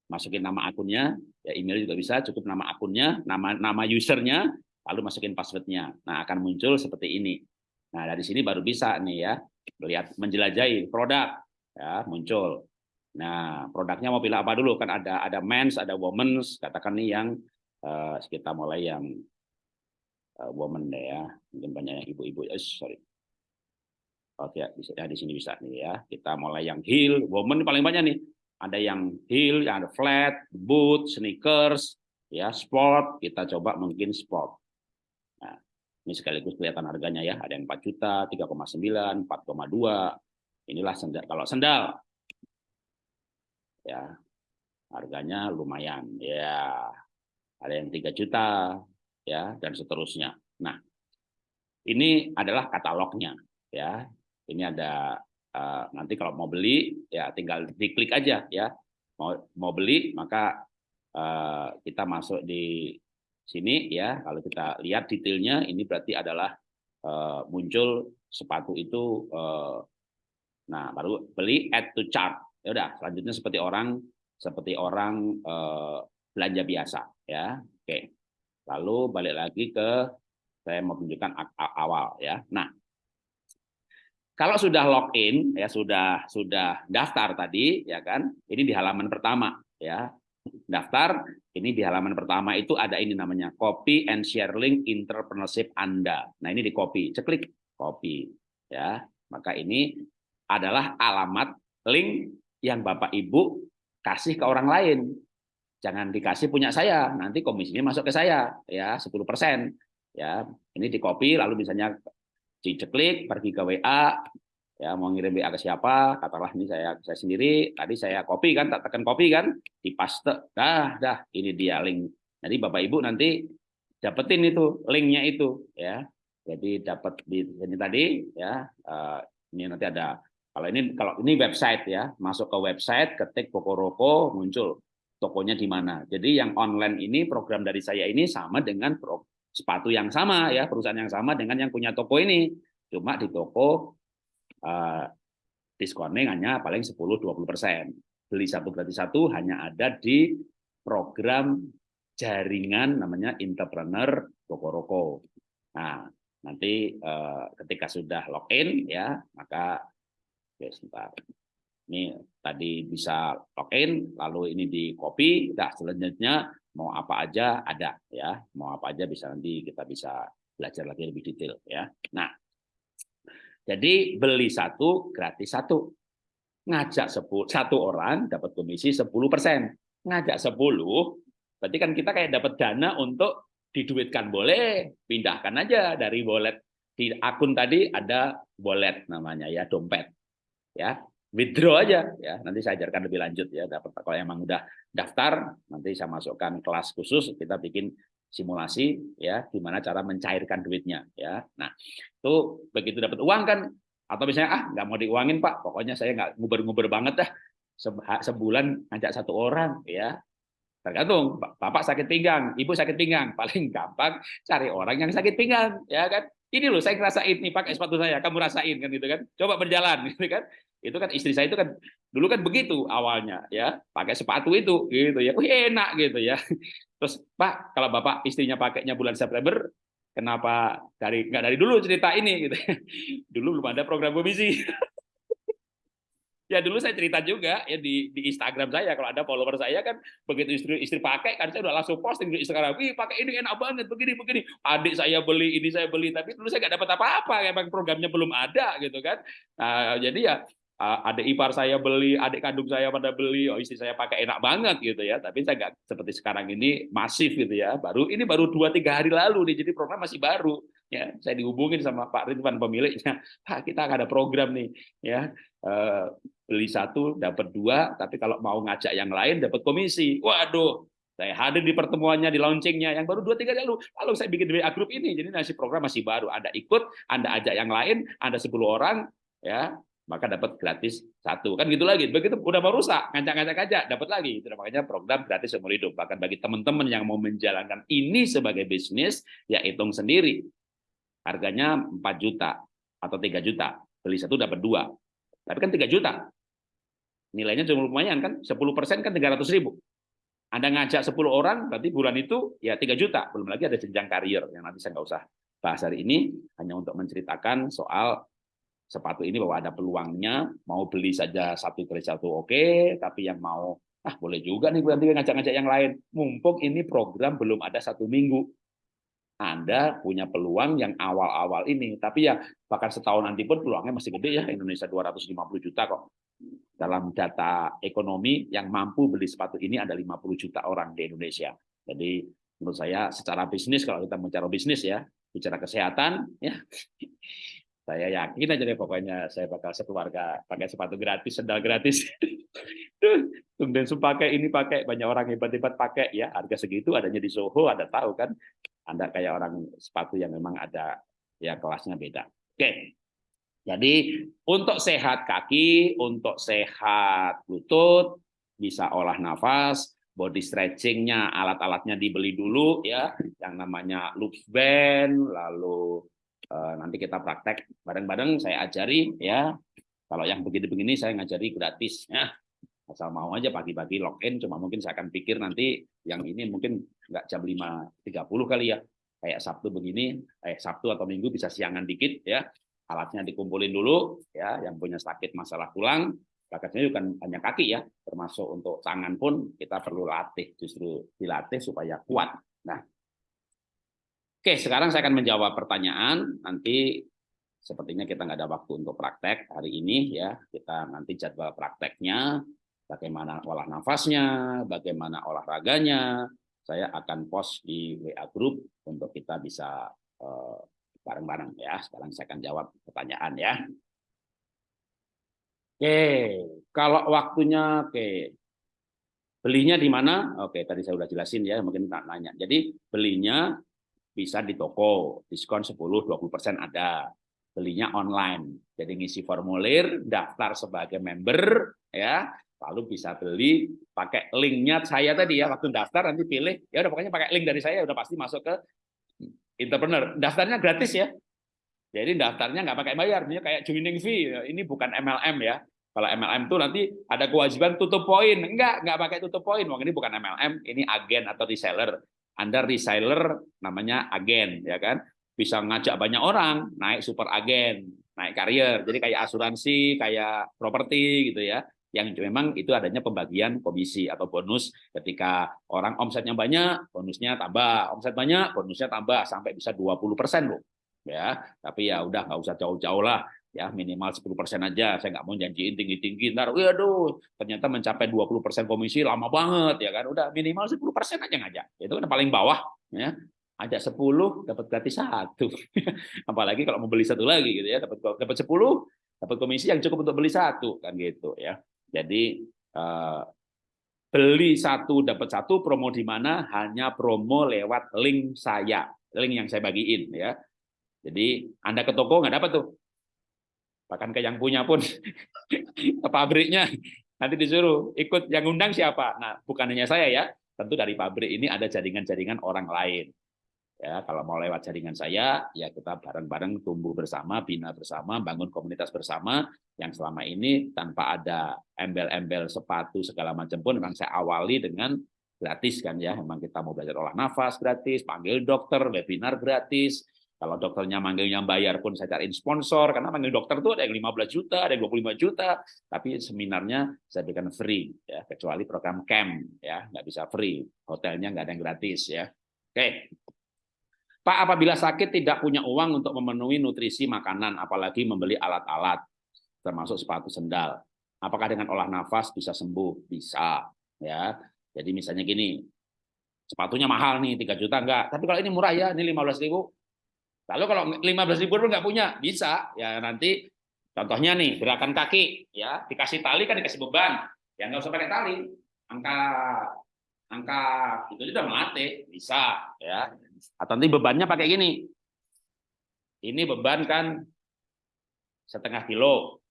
masukin nama akunnya, ya email juga bisa, cukup nama akunnya, nama nama usernya, lalu masukin passwordnya. Nah, akan muncul seperti ini. Nah, dari sini baru bisa nih ya, melihat menjelajahi produk ya muncul. Nah, produknya mau pilih apa dulu? Kan ada ada men's, ada women's. Katakan nih yang uh, kita mulai yang uh, woman deh ya. Mungkin banyak yang ibu-ibu. Eh, sorry. Oke, ya, bisa ya di sini bisa nih ya. Kita mulai yang heel, woman paling banyak nih. Ada yang heel, ada flat, boot, sneakers, ya sport. Kita coba mungkin sport. Ini sekaligus kelihatan harganya ya. Ada yang 4 juta, 3,9, 4,2. Inilah sendal. Kalau sendal ya harganya lumayan ya ada yang tiga juta ya dan seterusnya nah ini adalah katalognya ya ini ada uh, nanti kalau mau beli ya tinggal diklik aja ya mau mau beli maka uh, kita masuk di sini ya kalau kita lihat detailnya ini berarti adalah uh, muncul sepatu itu uh, nah baru beli add to chart. Ya udah selanjutnya seperti orang seperti orang eh, belanja biasa ya. Oke lalu balik lagi ke saya mau tunjukkan awal ya. Nah kalau sudah login ya sudah sudah daftar tadi ya kan ini di halaman pertama ya daftar ini di halaman pertama itu ada ini namanya copy and share link entrepreneurship Anda nah ini di copy ceklik copy ya maka ini adalah alamat link yang Bapak Ibu kasih ke orang lain. Jangan dikasih punya saya, nanti komisinya masuk ke saya ya 10%. Ya, ini di copy lalu misalnya diceklik pergi ke WA ya mau ngirim WA ke siapa katakanlah ini saya saya sendiri. Tadi saya copy kan tak tekan copy kan di paste dah dah ini dia link. Jadi bapak ibu nanti dapetin itu linknya itu ya. Jadi dapat di sini tadi ya uh, ini nanti ada. Kalau ini kalau ini website ya, masuk ke website, ketik Pokoroko muncul tokonya di mana. Jadi yang online ini program dari saya ini sama dengan pro, sepatu yang sama ya, perusahaan yang sama dengan yang punya toko ini. Cuma di toko uh, diskonnya hanya paling 10-20%. Beli satu gratis satu hanya ada di program jaringan namanya entrepreneur Pokoroko. Nah, nanti uh, ketika sudah login ya, maka Oke, sebentar. Ini tadi bisa login, lalu ini di copy, nah selanjutnya mau apa aja ada ya, mau apa aja bisa nanti kita bisa belajar lagi lebih detail ya. Nah, jadi beli satu gratis satu, ngajak sepuluh satu orang dapat komisi 10 persen, ngajak 10 berarti kan kita kayak dapat dana untuk diduitkan boleh, pindahkan aja dari wallet. Di akun tadi ada wallet namanya ya dompet. Ya withdraw aja. Ya nanti saya ajarkan lebih lanjut ya. Dapat kalau emang udah daftar nanti saya masukkan kelas khusus kita bikin simulasi ya gimana cara mencairkan duitnya ya. Nah itu begitu dapat uang kan atau misalnya ah nggak mau diuangin pak pokoknya saya nggak nguber-nguber banget dah sebulan ngajak satu orang ya. Tergantung bapak sakit pinggang ibu sakit pinggang paling gampang cari orang yang sakit pinggang ya kan. Ini loh saya ngerasain nih pakai sepatu saya kamu rasain kan gitu kan. Coba berjalan gitu kan. Itu kan istri saya itu kan dulu kan begitu awalnya ya pakai sepatu itu gitu ya. Wih, enak gitu ya terus pak kalau bapak istrinya pakainya bulan September kenapa dari nggak dari dulu cerita ini gitu dulu belum ada program komisi Ya dulu saya cerita juga ya di, di Instagram saya kalau ada follower saya kan begitu istri istri pakai kan saya udah langsung posting di Instagram, wih pakai ini enak banget begini begini. Adik saya beli ini saya beli tapi dulu saya nggak dapat apa-apa emang programnya belum ada gitu kan. Nah, jadi ya adik ipar saya beli, adik kandung saya pada beli, oh istri saya pakai enak banget gitu ya. Tapi saya nggak seperti sekarang ini masif gitu ya. Baru ini baru dua tiga hari lalu nih, jadi program masih baru. Ya, saya dihubungin sama Pak Ridwan pemiliknya, Pak kita ada program nih, ya eh, beli satu dapat dua, tapi kalau mau ngajak yang lain dapat komisi. Waduh, saya hadir di pertemuannya, di launchingnya yang baru dua tiga lalu. Lalu saya bikin WA grup ini, jadi nasi program masih baru. Anda ikut, Anda ajak yang lain, Anda 10 orang, ya maka dapat gratis satu. Kan gitu lagi. Begitu udah mau rusak ngajak-ngajak aja dapat lagi. Itu makanya program gratis seumur hidup. Bahkan bagi teman-teman yang mau menjalankan ini sebagai bisnis ya hitung sendiri. Harganya 4 juta atau 3 juta. Beli satu dapat dua. Tapi kan 3 juta. Nilainya cuma lumayan kan? 10 persen kan 300 ribu. Anda ngajak 10 orang berarti bulan itu ya 3 juta. Belum lagi ada jenjang karier yang nanti saya nggak usah bahas hari ini. Hanya untuk menceritakan soal sepatu ini bahwa ada peluangnya, mau beli saja satu kali satu oke, tapi yang mau ah boleh juga nih nanti ngajak-ngajak yang lain. Mumpung ini program belum ada satu minggu, anda punya peluang yang awal-awal ini. Tapi ya bahkan setahun nanti pun peluangnya masih gede ya. Indonesia 250 juta kok. Dalam data ekonomi yang mampu beli sepatu ini ada 50 juta orang di Indonesia. Jadi menurut saya secara bisnis kalau kita bicara bisnis ya, bicara kesehatan ya. Saya yakin aja deh pokoknya saya bakal sekeluarga pakai sepatu gratis, sendal gratis. Tumben pakai ini pakai banyak orang hebat-hebat pakai ya harga segitu adanya di Soho ada tahu kan anda kayak orang sepatu yang memang ada ya kelasnya beda. Oke. Jadi untuk sehat kaki, untuk sehat lutut, bisa olah nafas, body stretchingnya, alat-alatnya dibeli dulu ya, yang namanya loops band, lalu nanti kita praktek. Bareng-bareng, saya ajari ya. Kalau yang begini-begini saya ngajari gratis ya. Asal mau aja pagi-pagi login cuma mungkin saya akan pikir nanti yang ini mungkin nggak jam 5.30 kali ya. Kayak Sabtu begini eh Sabtu atau Minggu bisa siangan dikit ya. Alatnya dikumpulin dulu ya. Yang punya sakit masalah tulang bakatnya bukan hanya kaki ya. Termasuk untuk tangan pun kita perlu latih justru dilatih supaya kuat. Nah oke sekarang saya akan menjawab pertanyaan nanti sepertinya kita nggak ada waktu untuk praktek hari ini ya kita nanti jadwal prakteknya bagaimana olah nafasnya, bagaimana olahraganya, saya akan post di WA Group untuk kita bisa eh, bareng-bareng ya. Sekarang saya akan jawab pertanyaan ya. Oke, kalau waktunya oke. Belinya di mana? Oke, tadi saya sudah jelasin ya, mungkin tak nanya. Jadi belinya bisa di toko, diskon 10-20% ada. Belinya online. Jadi ngisi formulir, daftar sebagai member ya, lalu bisa beli pakai linknya saya tadi ya. Waktu daftar nanti pilih. Ya udah pokoknya pakai link dari saya udah pasti masuk ke entrepreneur. Daftarnya gratis ya. Jadi daftarnya nggak pakai bayar. Ini kayak joining fee. Ini bukan MLM ya. Kalau MLM itu nanti ada kewajiban tutup poin. Enggak nggak pakai tutup poin. Wong ini bukan MLM ini agen atau reseller anda reseller namanya agen ya kan? Bisa ngajak banyak orang naik super agen naik karier jadi kayak asuransi kayak properti gitu ya. Yang memang itu adanya pembagian komisi atau bonus ketika orang omsetnya banyak, bonusnya tambah, omset banyak, bonusnya tambah sampai bisa 20% loh. Ya, tapi ya udah nggak usah jauh-jauh lah ya minimal 10% aja. Saya nggak mau janjiin tinggi-tinggi. Ntar waduh ternyata mencapai 20% komisi lama banget ya kan. Udah minimal 10% aja ngajak. Itu kan paling bawah ya. Ajak 10 dapat gratis satu. Apalagi kalau mau beli satu lagi gitu ya. Dapat dapat 10 dapat komisi yang cukup untuk beli satu kan gitu ya. Jadi eh, beli satu dapat satu promo di mana? Hanya promo lewat link saya, link yang saya bagiin ya. Jadi Anda ke toko nggak dapat tuh. Bahkan ke yang punya pun ke pabriknya nanti disuruh ikut yang undang siapa. Nah, bukan hanya saya ya, tentu dari pabrik ini ada jaringan-jaringan orang lain. Ya, kalau mau lewat jaringan saya, ya kita bareng-bareng tumbuh bersama, bina bersama, bangun komunitas bersama yang selama ini tanpa ada embel-embel sepatu segala macam pun memang saya awali dengan gratis kan ya. Memang kita mau belajar olah nafas gratis, panggil dokter, webinar gratis. Kalau dokternya manggilnya bayar pun saya cariin sponsor karena manggil dokter tuh ada yang 15 juta, ada yang 25 juta, tapi seminarnya saya berikan free ya, kecuali program camp ya, nggak bisa free. Hotelnya nggak ada yang gratis ya. Oke. Pak, apabila sakit tidak punya uang untuk memenuhi nutrisi makanan, apalagi membeli alat-alat, termasuk sepatu sendal. Apakah dengan olah nafas bisa sembuh? Bisa. ya. Jadi misalnya gini, sepatunya mahal nih, 3 juta enggak. Tapi kalau ini murah ya, ini 15 ribu. Lalu kalau 15 ribu pun enggak punya, bisa. Ya nanti, contohnya nih, gerakan kaki, ya dikasih tali kan dikasih beban. Ya nggak usah pakai tali. Angka angka itu sudah melatih, bisa. ya atau nanti bebannya pakai gini. Ini beban kan setengah kilo.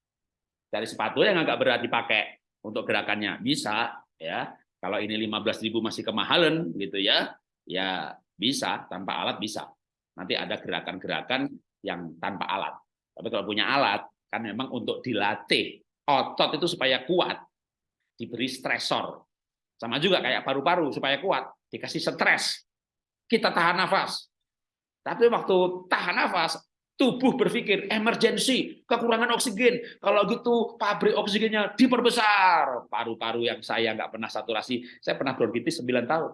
Dari sepatu yang agak berat dipakai untuk gerakannya bisa ya. Kalau ini 15.000 masih kemahalan gitu ya, ya bisa tanpa alat bisa. Nanti ada gerakan-gerakan yang tanpa alat. Tapi kalau punya alat kan memang untuk dilatih otot itu supaya kuat, diberi stresor. Sama juga kayak paru-paru supaya kuat, dikasih stres kita tahan nafas. Tapi waktu tahan nafas, tubuh berpikir emergency, kekurangan oksigen. Kalau gitu pabrik oksigennya diperbesar. Paru-paru yang saya nggak pernah saturasi, saya pernah bronkitis 9 tahun.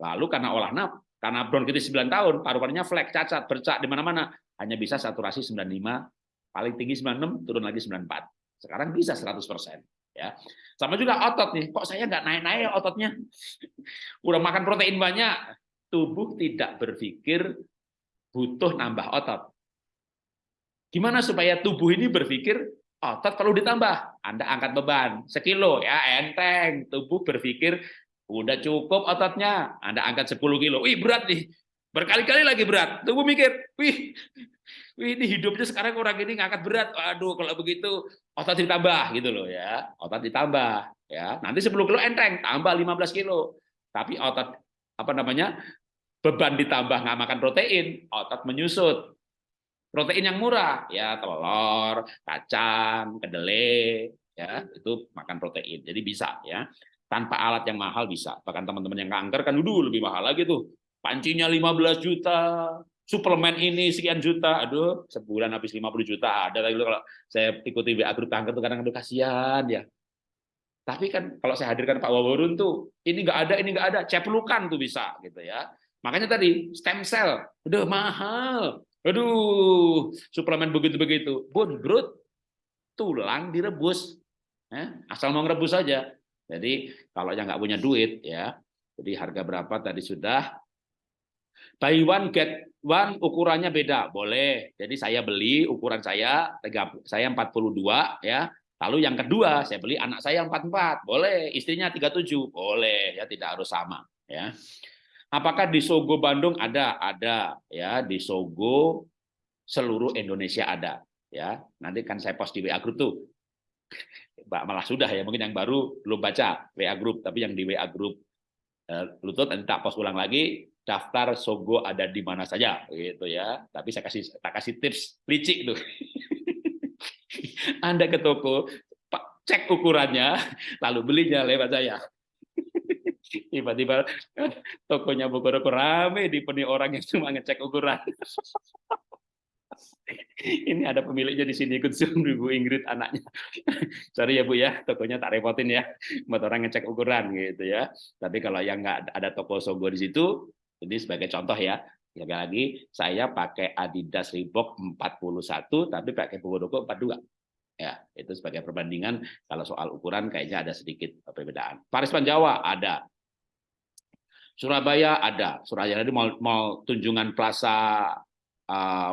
Lalu karena olah naf, karena bronkitis 9 tahun, paru-parunya flek, cacat, bercak di mana-mana, hanya bisa saturasi 95, paling tinggi 96, turun lagi 94. Sekarang bisa 100%. Ya. Sama juga otot nih, kok saya nggak naik-naik ototnya? Udah makan protein banyak, tubuh tidak berpikir butuh nambah otot. Gimana supaya tubuh ini berpikir otot perlu ditambah? Anda angkat beban sekilo ya enteng, tubuh berpikir udah cukup ototnya, Anda angkat 10 kilo, wih berat nih, berkali-kali lagi berat, tubuh mikir, wih Wih, ini hidupnya sekarang orang ini ngangkat berat. Aduh, kalau begitu otot ditambah gitu loh ya. Otot ditambah ya. Nanti 10 kilo enteng, tambah 15 kilo. Tapi otot apa namanya? beban ditambah nggak makan protein, otot menyusut. Protein yang murah ya telur, kacang, kedelai ya, itu makan protein. Jadi bisa ya. Tanpa alat yang mahal bisa. Bahkan teman-teman yang kanker kan dulu lebih mahal lagi tuh. Pancinya 15 juta, suplemen ini sekian juta, aduh sebulan habis 50 juta ada. Tapi kalau saya ikuti WA grup kanker tuh kadang aduh kasihan ya. Tapi kan kalau saya hadirkan Pak Waworun tuh ini nggak ada, ini nggak ada, ceplukan tuh bisa gitu ya. Makanya tadi stem cell, udah mahal. Aduh, suplemen begitu-begitu. Bun, brut, tulang direbus. Eh, asal mau ngerebus saja. Jadi kalau yang nggak punya duit ya, jadi harga berapa tadi sudah Buy one get one ukurannya beda, boleh. Jadi saya beli ukuran saya saya 42 ya. Lalu yang kedua saya beli anak saya 44, boleh. Istrinya 37, boleh ya tidak harus sama ya. Apakah di Sogo Bandung ada? Ada ya, di Sogo seluruh Indonesia ada ya. Nanti kan saya post di WA group tuh. Malah sudah ya, mungkin yang baru belum baca WA group, tapi yang di WA group eh, Lutut nanti tak post ulang lagi daftar Sogo ada di mana saja gitu ya. Tapi saya kasih tak kasih tips licik tuh. Anda ke toko, cek ukurannya, lalu belinya lewat saya. Tiba-tiba tokonya Bogor rame dipenuhi orang yang cuma ngecek ukuran. Ini ada pemiliknya di sini ikut Zoom Bu Ingrid anaknya. Sorry ya Bu ya, tokonya tak repotin ya. Buat orang ngecek ukuran gitu ya. Tapi kalau yang nggak ada toko Sogo di situ, ini sebagai contoh ya, lagi lagi saya pakai Adidas Reebok 41 tapi pakai Pogodoko 42. Ya, itu sebagai perbandingan kalau soal ukuran kayaknya ada sedikit perbedaan. Paris Jawa ada. Surabaya ada. Surabaya itu mau, Tunjungan Plaza uh,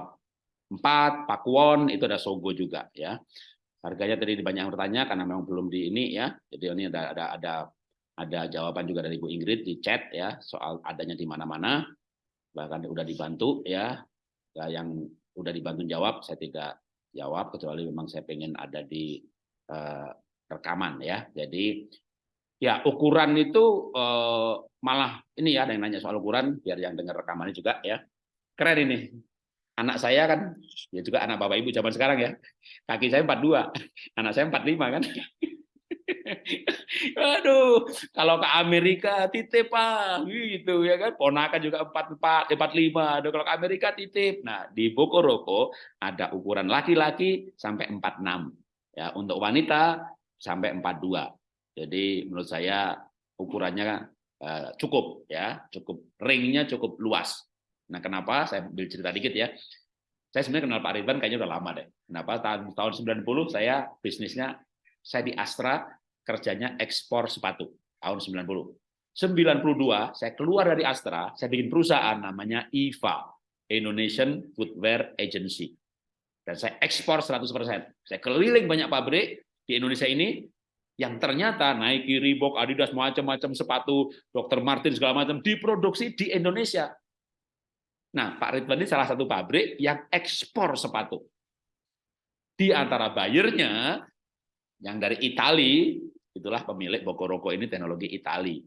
4, Pakuwon itu ada Sogo juga ya. Harganya tadi banyak yang bertanya karena memang belum di ini ya. Jadi ini ada ada ada ada jawaban juga dari Bu Ingrid di chat ya soal adanya di mana-mana bahkan udah dibantu ya. ya yang udah dibantu jawab saya tidak jawab kecuali memang saya pengen ada di uh, rekaman ya jadi ya ukuran itu uh, malah ini ya ada yang nanya soal ukuran biar yang dengar rekamannya juga ya keren ini anak saya kan ya juga anak bapak ibu zaman sekarang ya kaki saya 42 anak saya 45 kan Aduh, kalau ke Amerika titip pak, gitu ya kan. Ponakan juga empat empat, empat lima. Aduh, kalau ke Amerika titip. Nah, di Bokoroko ada ukuran laki-laki sampai empat enam. Ya, untuk wanita sampai empat dua. Jadi menurut saya ukurannya uh, cukup ya, cukup ringnya cukup luas. Nah, kenapa? Saya ambil cerita dikit ya. Saya sebenarnya kenal Pak Ridwan kayaknya udah lama deh. Kenapa? Tahun tahun 90 saya bisnisnya saya di Astra kerjanya ekspor sepatu tahun 90. 92 saya keluar dari Astra, saya bikin perusahaan namanya IVA, Indonesian Footwear Agency. Dan saya ekspor 100%. Saya keliling banyak pabrik di Indonesia ini yang ternyata Nike, Reebok, Adidas, macam-macam sepatu, Dr. Martin segala macam diproduksi di Indonesia. Nah, Pak Ridwan ini salah satu pabrik yang ekspor sepatu. Di antara buyernya yang dari Italia itulah pemilik Bokoroko ini teknologi Itali.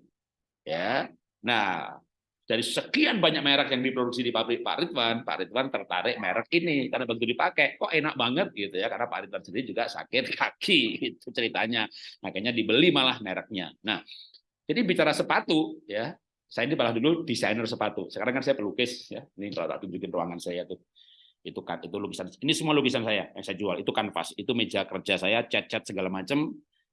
Ya. Nah, dari sekian banyak merek yang diproduksi di pabrik Pak Ridwan, Pak Ridwan tertarik merek ini karena begitu dipakai kok enak banget gitu ya karena Pak Ridwan sendiri juga sakit kaki itu ceritanya. Makanya dibeli malah mereknya. Nah, jadi bicara sepatu ya, saya ini malah dulu desainer sepatu. Sekarang kan saya pelukis ya. Ini kalau tak tunjukin ruangan saya tuh. Itu kan itu lukisan. Ini semua lukisan saya yang saya jual. Itu kanvas, itu meja kerja saya, cat-cat segala macam.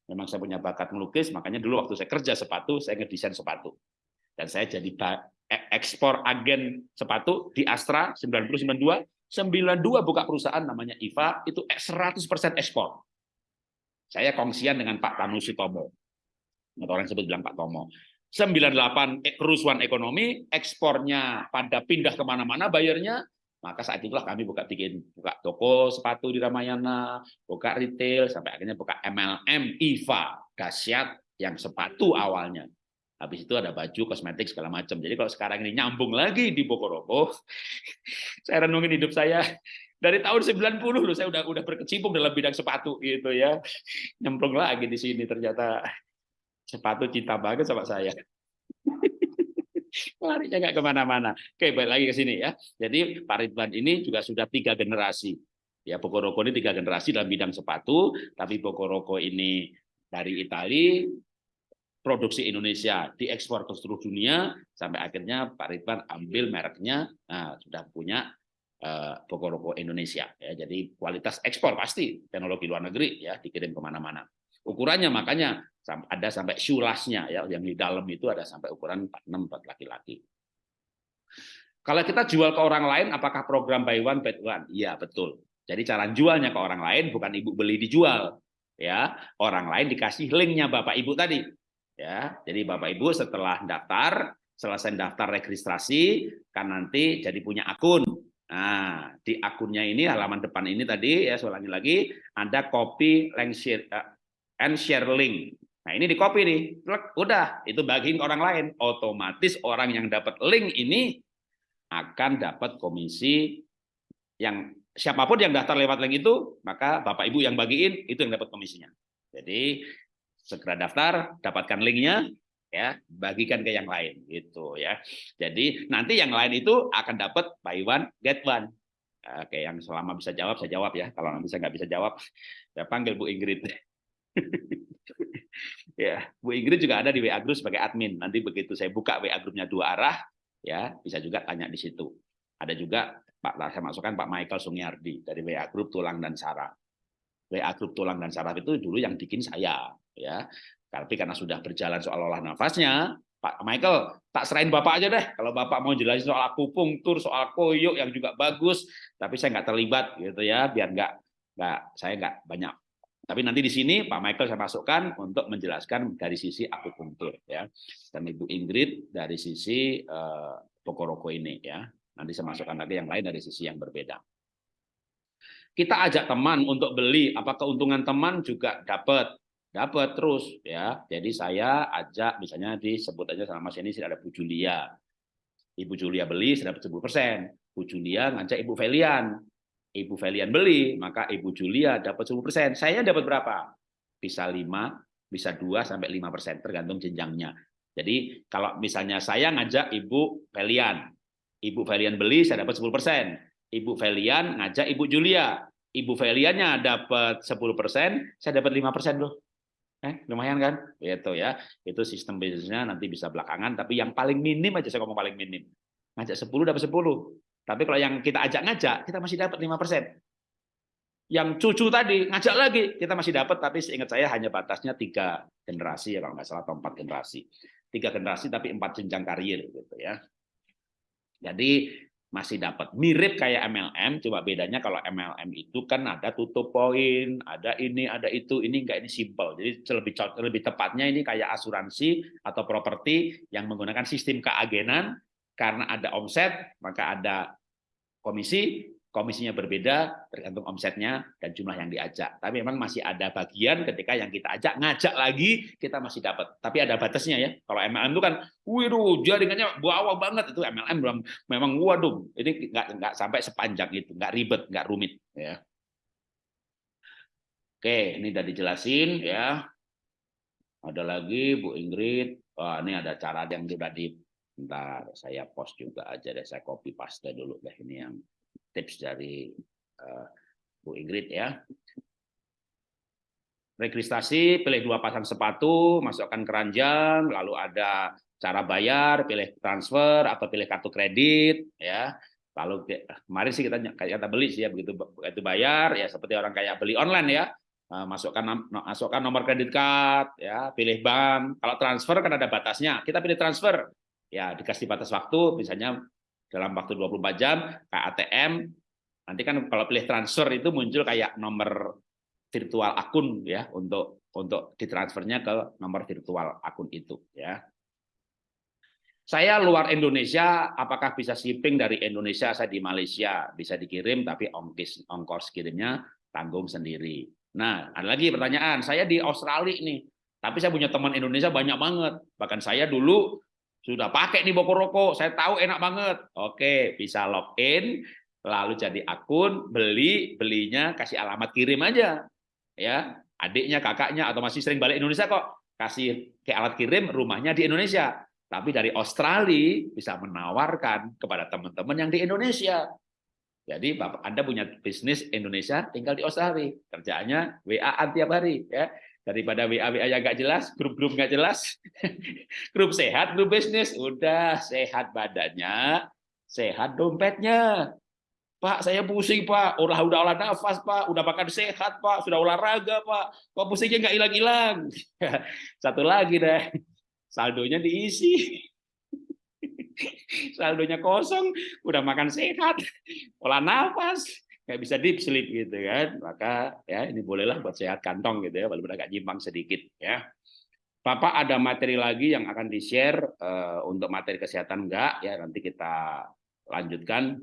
Memang saya punya bakat melukis, makanya dulu waktu saya kerja sepatu, saya ngedesain sepatu. Dan saya jadi e-, ekspor agen sepatu di Astra 9092 92 buka perusahaan namanya IVA itu 100% ekspor. Saya kongsian dengan Pak Tanu Sitomo. Atau orang sebut bilang Pak Tomo. 98 eh, kerusuhan ekonomi, ekspornya pada pindah ke mana-mana bayarnya, maka saat itulah kami buka bikin buka toko sepatu di Ramayana, buka retail, sampai akhirnya buka MLM, IVA, dahsyat yang sepatu awalnya. Habis itu ada baju, kosmetik, segala macam. Jadi kalau sekarang ini nyambung lagi di Bokoroko, saya renungin hidup saya dari tahun 90 loh saya udah udah berkecimpung dalam bidang sepatu gitu ya. Nyemplung lagi di sini ternyata sepatu cinta banget sama saya. Larinya nggak ke mana-mana. Oke, balik lagi ke sini ya. Jadi Pak Ridwan ini juga sudah tiga generasi. Ya, Bokoroko ini tiga generasi dalam bidang sepatu, tapi Bokoroko ini dari Italia, produksi Indonesia diekspor ke seluruh dunia sampai akhirnya Pak Ridwan ambil mereknya nah, sudah punya uh, Bokoroko Indonesia ya jadi kualitas ekspor pasti teknologi luar negeri ya dikirim ke mana-mana ukurannya makanya ada sampai shulasnya ya. Yang di dalam itu ada sampai ukuran 46 buat laki-laki. Kalau kita jual ke orang lain apakah program buy one buy one? Iya betul. Jadi cara jualnya ke orang lain bukan ibu beli dijual ya. Orang lain dikasih linknya bapak ibu tadi ya. Jadi bapak ibu setelah daftar selesai daftar registrasi kan nanti jadi punya akun. Nah di akunnya ini halaman depan ini tadi ya saya lagi ada copy link share uh, and share link nah ini di copy nih udah itu bagiin orang lain otomatis orang yang dapat link ini akan dapat komisi yang siapa pun yang daftar lewat link itu maka bapak ibu yang bagiin itu yang dapat komisinya jadi segera daftar, dapatkan linknya, ya bagikan ke yang lain gitu ya. Jadi nanti yang lain itu akan dapat buy one get one. Oke, yang selama bisa jawab saya jawab ya. Kalau nanti saya nggak bisa jawab, saya panggil Bu Ingrid. ya, Bu Ingrid juga ada di WA Group sebagai admin. Nanti begitu saya buka WA grupnya dua arah, ya bisa juga tanya di situ. Ada juga Pak saya masukkan Pak Michael Sungiardi dari WA Group Tulang dan Saraf. WA Group Tulang dan Saraf itu dulu yang bikin saya, ya. Tapi karena sudah berjalan soal olah nafasnya, Pak Michael, tak serahin Bapak aja deh. Kalau Bapak mau jelasin soal akupunktur, soal koyok yang juga bagus, tapi saya nggak terlibat gitu ya, biar nggak nggak saya nggak banyak. Tapi nanti di sini Pak Michael saya masukkan untuk menjelaskan dari sisi akupunktur ya, dan Ibu Ingrid dari sisi uh, Pokoroko ini ya. Nanti saya masukkan lagi yang lain dari sisi yang berbeda. Kita ajak teman untuk beli apa keuntungan teman juga dapat dapat terus ya. Jadi saya ajak misalnya disebut aja sama Mas ini ada Bu Julia. Ibu Julia beli dapat 10 persen. Bu Julia ngajak Ibu Felian Ibu Felian beli maka Ibu Julia dapat 10 persen saya dapat berapa bisa 5 bisa 2 sampai 5 persen tergantung jenjangnya jadi kalau misalnya saya ngajak Ibu Felian Ibu Felian beli saya dapat 10 persen Ibu Felian ngajak Ibu Julia. Ibu Feliannya dapat 10%, saya dapat 5% loh. Eh, lumayan kan? Itu ya. Itu sistem bisnisnya nanti bisa belakangan, tapi yang paling minim aja saya ngomong paling minim. Ngajak 10 dapat 10. Tapi kalau yang kita ajak ngajak, kita masih dapat 5%. Yang cucu tadi ngajak lagi, kita masih dapat, tapi seingat saya hanya batasnya tiga generasi ya kalau nggak salah atau empat generasi. Tiga generasi tapi empat jenjang karir gitu ya. Jadi masih dapat mirip kayak MLM coba bedanya kalau MLM itu kan ada tutup poin ada ini ada itu ini enggak ini simple jadi lebih lebih tepatnya ini kayak asuransi atau properti yang menggunakan sistem keagenan karena ada omset maka ada komisi komisinya berbeda tergantung omsetnya dan jumlah yang diajak. Tapi memang masih ada bagian ketika yang kita ajak ngajak lagi kita masih dapat. Tapi ada batasnya ya. Kalau MLM itu kan, waduh jaringannya bawah banget itu MLM belum memang waduh ini nggak nggak sampai sepanjang itu, nggak ribet, nggak rumit ya. Oke, ini udah dijelasin ya. Ada lagi Bu Ingrid. Wah, ini ada cara yang sudah di Bentar, saya post juga aja deh, saya copy paste dulu deh ini yang tips dari uh, Bu Ingrid ya. Registrasi, pilih dua pasang sepatu, masukkan keranjang, lalu ada cara bayar, pilih transfer atau pilih kartu kredit ya. Lalu kemarin sih kita kata beli sih ya begitu begitu bayar ya seperti orang kayak beli online ya masukkan masukkan nomor kredit card ya pilih bank kalau transfer kan ada batasnya kita pilih transfer ya dikasih batas waktu misalnya dalam waktu 24 jam kayak ATM nanti kan kalau pilih transfer itu muncul kayak nomor virtual akun ya untuk untuk ditransfernya ke nomor virtual akun itu ya saya luar Indonesia, apakah bisa shipping dari Indonesia? Saya di Malaysia bisa dikirim, tapi ongkos ongkos kirimnya tanggung sendiri. Nah, ada lagi pertanyaan. Saya di Australia nih, tapi saya punya teman Indonesia banyak banget. Bahkan saya dulu sudah pakai nih Boko Roko, saya tahu enak banget. Oke, bisa login, lalu jadi akun, beli, belinya kasih alamat kirim aja. Ya, adiknya, kakaknya, atau masih sering balik Indonesia kok, kasih ke alat kirim, rumahnya di Indonesia tapi dari Australia bisa menawarkan kepada teman-teman yang di Indonesia. Jadi Bapak Anda punya bisnis Indonesia tinggal di Australia. Kerjaannya WA-an tiap hari ya. Daripada WA-WA yang nggak jelas, grup-grup nggak jelas. grup sehat, grup bisnis. Udah sehat badannya, sehat dompetnya. Pak, saya pusing, Pak. Udah udah olah nafas, Pak. Udah makan sehat, Pak. Sudah olahraga, Pak. Kok pusingnya nggak hilang-hilang? Satu lagi deh saldonya diisi. saldonya kosong, udah makan sehat, olah nafas, nggak bisa deep sleep gitu kan. Maka ya ini bolehlah buat sehat kantong gitu ya, walaupun agak jimbang sedikit ya. Bapak ada materi lagi yang akan di-share uh, untuk materi kesehatan enggak ya nanti kita lanjutkan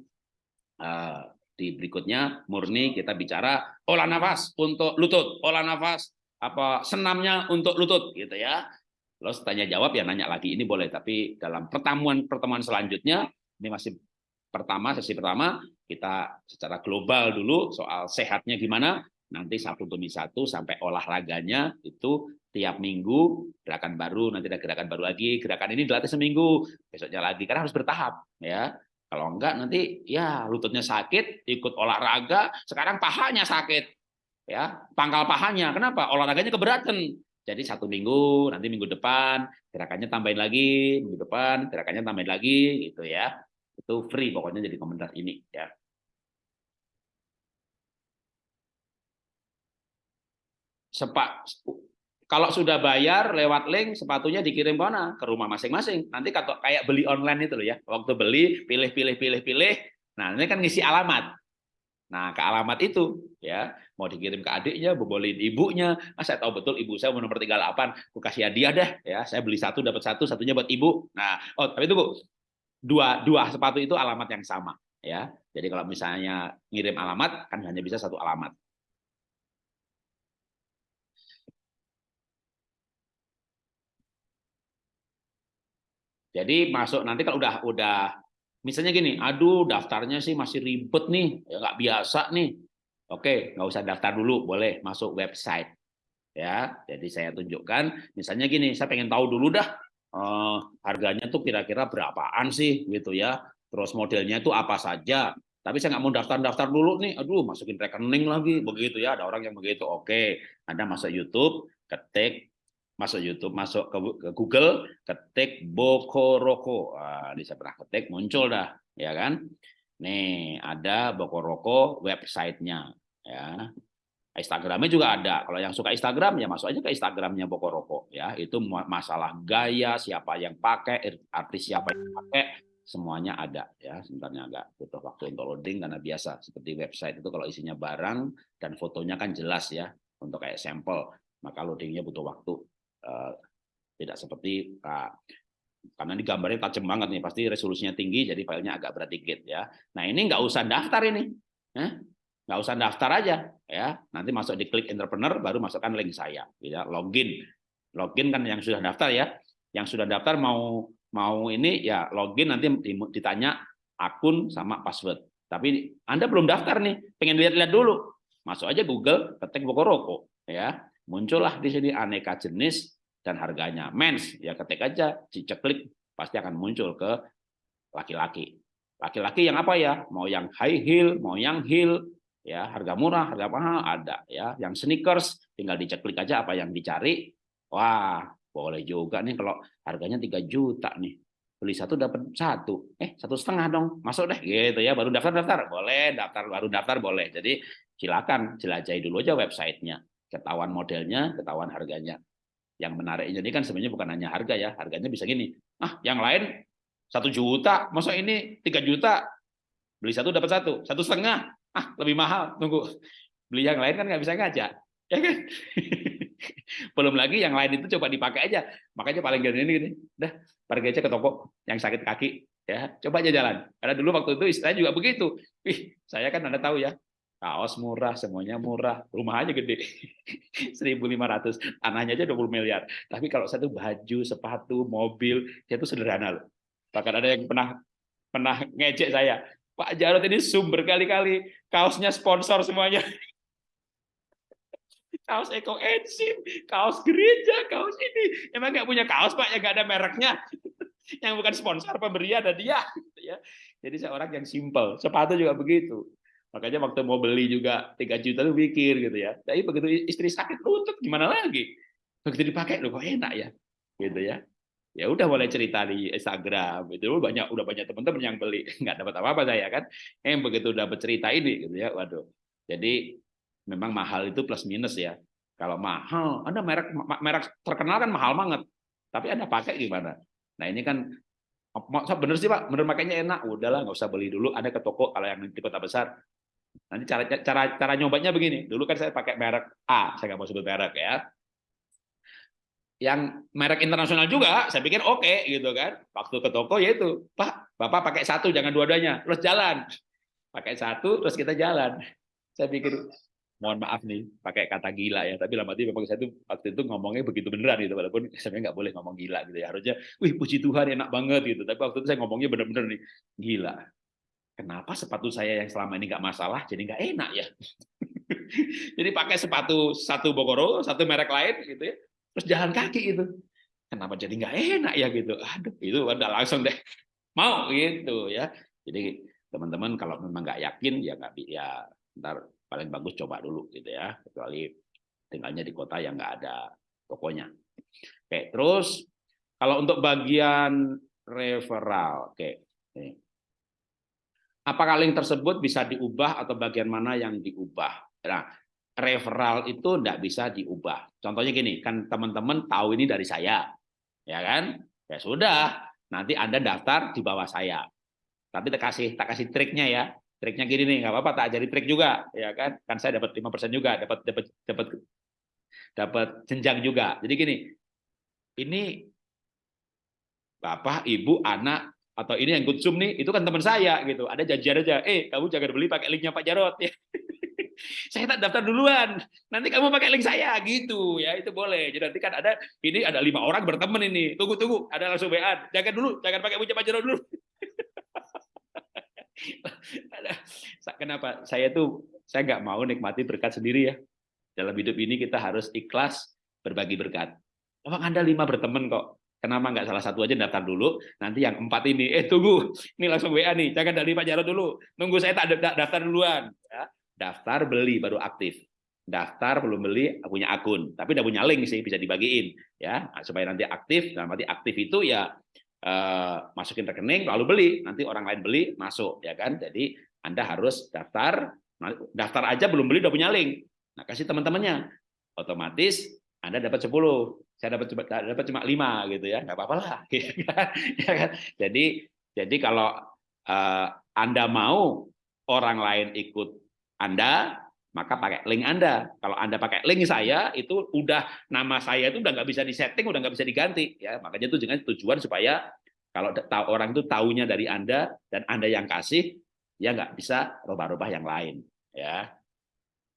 uh, di berikutnya murni kita bicara olah nafas untuk lutut, olah nafas apa senamnya untuk lutut gitu ya. Terus tanya jawab ya nanya lagi ini boleh, tapi dalam pertemuan pertemuan selanjutnya ini masih pertama sesi pertama kita secara global dulu soal sehatnya gimana. Nanti satu demi satu sampai olahraganya itu tiap minggu gerakan baru, nanti ada gerakan baru lagi, gerakan ini dilatih seminggu, besoknya lagi karena harus bertahap ya. Kalau enggak nanti ya lututnya sakit, ikut olahraga, sekarang pahanya sakit. Ya, pangkal pahanya. Kenapa? Olahraganya keberatan jadi satu minggu, nanti minggu depan gerakannya tambahin lagi, minggu depan gerakannya tambahin lagi, gitu ya. Itu free pokoknya jadi komentar ini ya. Sepak kalau sudah bayar lewat link sepatunya dikirim mana ke rumah masing-masing nanti kayak beli online itu loh ya waktu beli pilih pilih pilih pilih nah ini kan ngisi alamat Nah, ke alamat itu ya, mau dikirim ke adiknya, bobolin ibunya. Ah, saya tahu betul ibu saya nomor 38, aku kasih hadiah deh ya. Saya beli satu dapat satu, satunya buat ibu. Nah, oh tapi Bu, dua dua sepatu itu alamat yang sama ya. Jadi kalau misalnya ngirim alamat kan hanya bisa satu alamat. Jadi masuk nanti kalau udah udah Misalnya gini, aduh daftarnya sih masih ribet nih, ya nggak biasa nih. Oke, nggak usah daftar dulu, boleh masuk website. Ya, jadi saya tunjukkan, misalnya gini, saya pengen tahu dulu dah eh, harganya tuh kira-kira berapaan sih gitu ya. Terus modelnya itu apa saja. Tapi saya nggak mau daftar-daftar dulu nih, aduh masukin rekening lagi, begitu ya. Ada orang yang begitu. Oke, Anda masuk YouTube, ketik masuk YouTube, masuk ke, Google, ketik Bokoroko. Nah, ini saya pernah ketik, muncul dah, ya kan? Nih, ada Bokoroko websitenya, ya. Instagramnya juga ada. Kalau yang suka Instagram ya masuk aja ke Instagramnya Bokoroko, ya. Itu masalah gaya, siapa yang pakai, artis siapa yang pakai, semuanya ada ya sebenarnya agak butuh waktu untuk loading karena biasa seperti website itu kalau isinya barang dan fotonya kan jelas ya untuk kayak sampel maka loadingnya butuh waktu Eh, tidak seperti uh, karena ini gambarnya tajam banget nih, pasti resolusinya tinggi, jadi filenya agak berat dikit ya. Nah ini nggak usah daftar ini, eh? Nggak usah daftar aja ya. Nanti masuk di klik entrepreneur, baru masukkan link saya, ya login, login kan yang sudah daftar ya. Yang sudah daftar mau mau ini ya login nanti ditanya akun sama password. Tapi Anda belum daftar nih, pengen lihat-lihat dulu, masuk aja Google, ketik Bokoroko ya. Muncullah di sini aneka jenis dan harganya. Mens, ya ketik aja, klik pasti akan muncul ke laki-laki. Laki-laki yang apa ya? Mau yang high heel, mau yang heel, ya harga murah, harga mahal ada ya. Yang sneakers tinggal diceklik aja apa yang dicari. Wah, boleh juga nih kalau harganya 3 juta nih. beli satu dapat satu. Eh satu setengah dong masuk deh gitu ya. Baru daftar daftar. Boleh daftar baru daftar boleh. Jadi silakan jelajahi dulu aja websitenya. Ketahuan modelnya ketahuan harganya. Yang menariknya ini kan sebenarnya bukan hanya harga ya. Harganya bisa gini. Ah yang lain satu juta. Masa ini tiga juta? Beli satu dapat satu. Satu setengah ah lebih mahal tunggu. Beli yang lain kan nggak bisa ngajak ya kan? Belum lagi yang lain itu coba dipakai aja. Makanya paling gini ini dah pergi aja ke toko yang sakit kaki ya. Coba aja jalan. Karena dulu waktu itu istilahnya juga begitu. Wih saya kan anda tahu ya kaos murah semuanya murah rumah aja gede. 1.500 tanahnya aja 20 miliar. Tapi kalau satu baju sepatu mobil itu sederhana loh. Bahkan ada yang pernah pernah ngejek saya Pak Jarod ini sumber kali-kali kaosnya sponsor semuanya kaos Eko Enzim, kaos gereja, kaos ini. Emang nggak punya kaos Pak yang nggak ada mereknya. yang bukan sponsor pemberi ada dia. Gitu ya. Jadi saya orang yang simple. Sepatu juga begitu. Makanya waktu mau beli juga 3 juta tuh pikir gitu ya. Tapi begitu istri sakit lutut gimana lagi? Begitu dipakai loh kok enak ya. Gitu ya. Ya udah boleh cerita di Instagram. Itu banyak udah banyak teman-teman yang beli. Nggak dapat apa-apa saya kan. Yang begitu dapat cerita ini gitu ya. Waduh. Jadi memang mahal itu plus minus ya. Kalau mahal, Anda merek merek terkenal kan mahal banget. Tapi Anda pakai gimana? Nah, ini kan bener sih Pak, bener makanya enak. Udahlah, nggak usah beli dulu. Anda ke toko kalau yang di kota besar. Nanti cara cara cara nyobanya begini. Dulu kan saya pakai merek A, saya nggak mau sebut merek ya. Yang merek internasional juga, saya pikir oke okay, gitu kan. Waktu ke toko ya itu, Pak, Bapak pakai satu, jangan dua-duanya, terus jalan. Pakai satu, terus kita jalan. Saya pikir mohon maaf nih pakai kata gila ya tapi lama memang saya tuh waktu itu ngomongnya begitu beneran gitu walaupun sebenarnya nggak boleh ngomong gila gitu ya harusnya wih puji Tuhan enak banget gitu tapi waktu itu saya ngomongnya bener-bener nih gila kenapa sepatu saya yang selama ini nggak masalah jadi nggak enak ya jadi pakai sepatu satu Bogoro satu merek lain gitu ya terus jalan kaki itu kenapa jadi nggak enak ya gitu? Aduh itu udah langsung deh. Mau gitu ya. Jadi teman-teman kalau memang nggak yakin ya nggak ya ntar paling bagus coba dulu gitu ya. Kecuali tinggalnya di kota yang nggak ada tokonya. Oke terus kalau untuk bagian referral oke apakah link tersebut bisa diubah atau bagian mana yang diubah? Nah referral itu tidak bisa diubah. Contohnya gini kan teman-teman tahu ini dari saya ya kan? Ya sudah nanti anda daftar di bawah saya. Tapi tak kasih tak kasih triknya ya. Triknya gini nih nggak apa-apa tak ajari trik juga ya kan? Kan saya dapat lima persen juga dapat dapat dapat dapat jenjang juga. Jadi gini ini bapak ibu anak atau ini yang good zoom nih itu kan teman saya gitu. Ada janjian aja eh kamu jangan beli pakai linknya Pak Jarot ya saya tak daftar duluan nanti kamu pakai link saya gitu ya itu boleh jadi nanti kan ada ini ada lima orang berteman ini tunggu tunggu ada langsung WA jangan dulu jangan pakai Pak Jarot dulu Kenapa? Saya tuh saya nggak mau nikmati berkat sendiri ya. Dalam hidup ini kita harus ikhlas berbagi berkat. Oh, Anda lima berteman kok. Kenapa nggak salah satu aja daftar dulu? Nanti yang empat ini, eh tunggu, ini langsung WA nih. Jangan dari Pak Jarod dulu. Nunggu saya tak daftar duluan. Ya. Daftar beli baru aktif. Daftar belum beli punya akun, tapi udah punya link sih bisa dibagiin ya. Supaya nanti aktif. Nah, nanti aktif itu ya eh, masukin rekening lalu beli. Nanti orang lain beli masuk ya kan? Jadi anda harus daftar nah, daftar aja belum beli udah punya link. Nah kasih teman-temannya. Otomatis anda dapat 10 saya dapat dapat cuma lima gitu ya. Nggak apa-apa lah ya kan? Jadi jadi kalau uh, anda mau orang lain ikut anda maka pakai link Anda. Kalau Anda pakai link saya, itu udah nama saya itu udah nggak bisa disetting, udah nggak bisa diganti. Ya, makanya itu dengan tujuan supaya kalau orang itu tahunya dari Anda dan Anda yang kasih, ya nggak bisa rubah-rubah yang lain. Ya,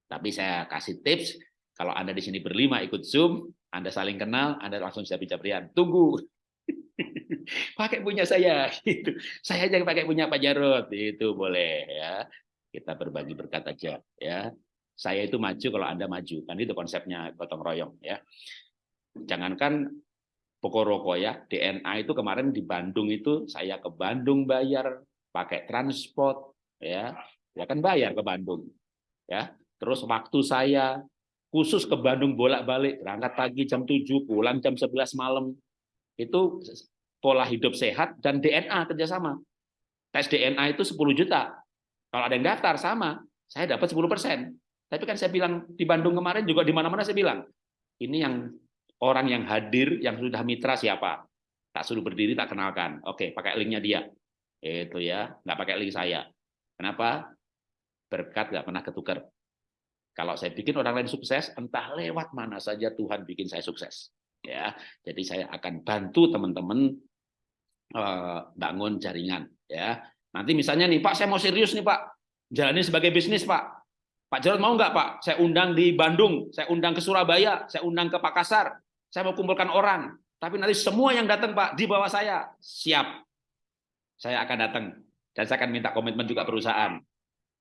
tapi saya kasih tips, kalau Anda di sini berlima ikut Zoom, Anda saling kenal, Anda langsung bisa bicara Tunggu, pakai punya saya gitu. Saya aja pakai punya Pak Jarod itu boleh ya. Kita berbagi berkat aja ya saya itu maju kalau Anda maju. Kan itu konsepnya gotong royong ya. Jangankan pokok rokok ya, DNA itu kemarin di Bandung itu saya ke Bandung bayar pakai transport ya. Ya kan bayar ke Bandung. Ya. Terus waktu saya khusus ke Bandung bolak-balik, berangkat pagi jam 7, pulang jam 11 malam. Itu pola hidup sehat dan DNA kerjasama. Tes DNA itu 10 juta. Kalau ada yang daftar sama, saya dapat 10 persen. Tapi kan saya bilang di Bandung kemarin juga di mana-mana saya bilang, ini yang orang yang hadir yang sudah mitra siapa? Tak suruh berdiri tak kenalkan. Oke, pakai linknya dia. Itu ya, nggak pakai link saya. Kenapa? Berkat nggak pernah ketukar. Kalau saya bikin orang lain sukses, entah lewat mana saja Tuhan bikin saya sukses. Ya, jadi saya akan bantu teman-teman uh, bangun jaringan. Ya, nanti misalnya nih Pak, saya mau serius nih Pak, jalani sebagai bisnis Pak. Pak Jarod mau nggak Pak? Saya undang di Bandung, saya undang ke Surabaya, saya undang ke Makassar, saya mau kumpulkan orang. Tapi nanti semua yang datang Pak di bawah saya siap. Saya akan datang dan saya akan minta komitmen juga perusahaan.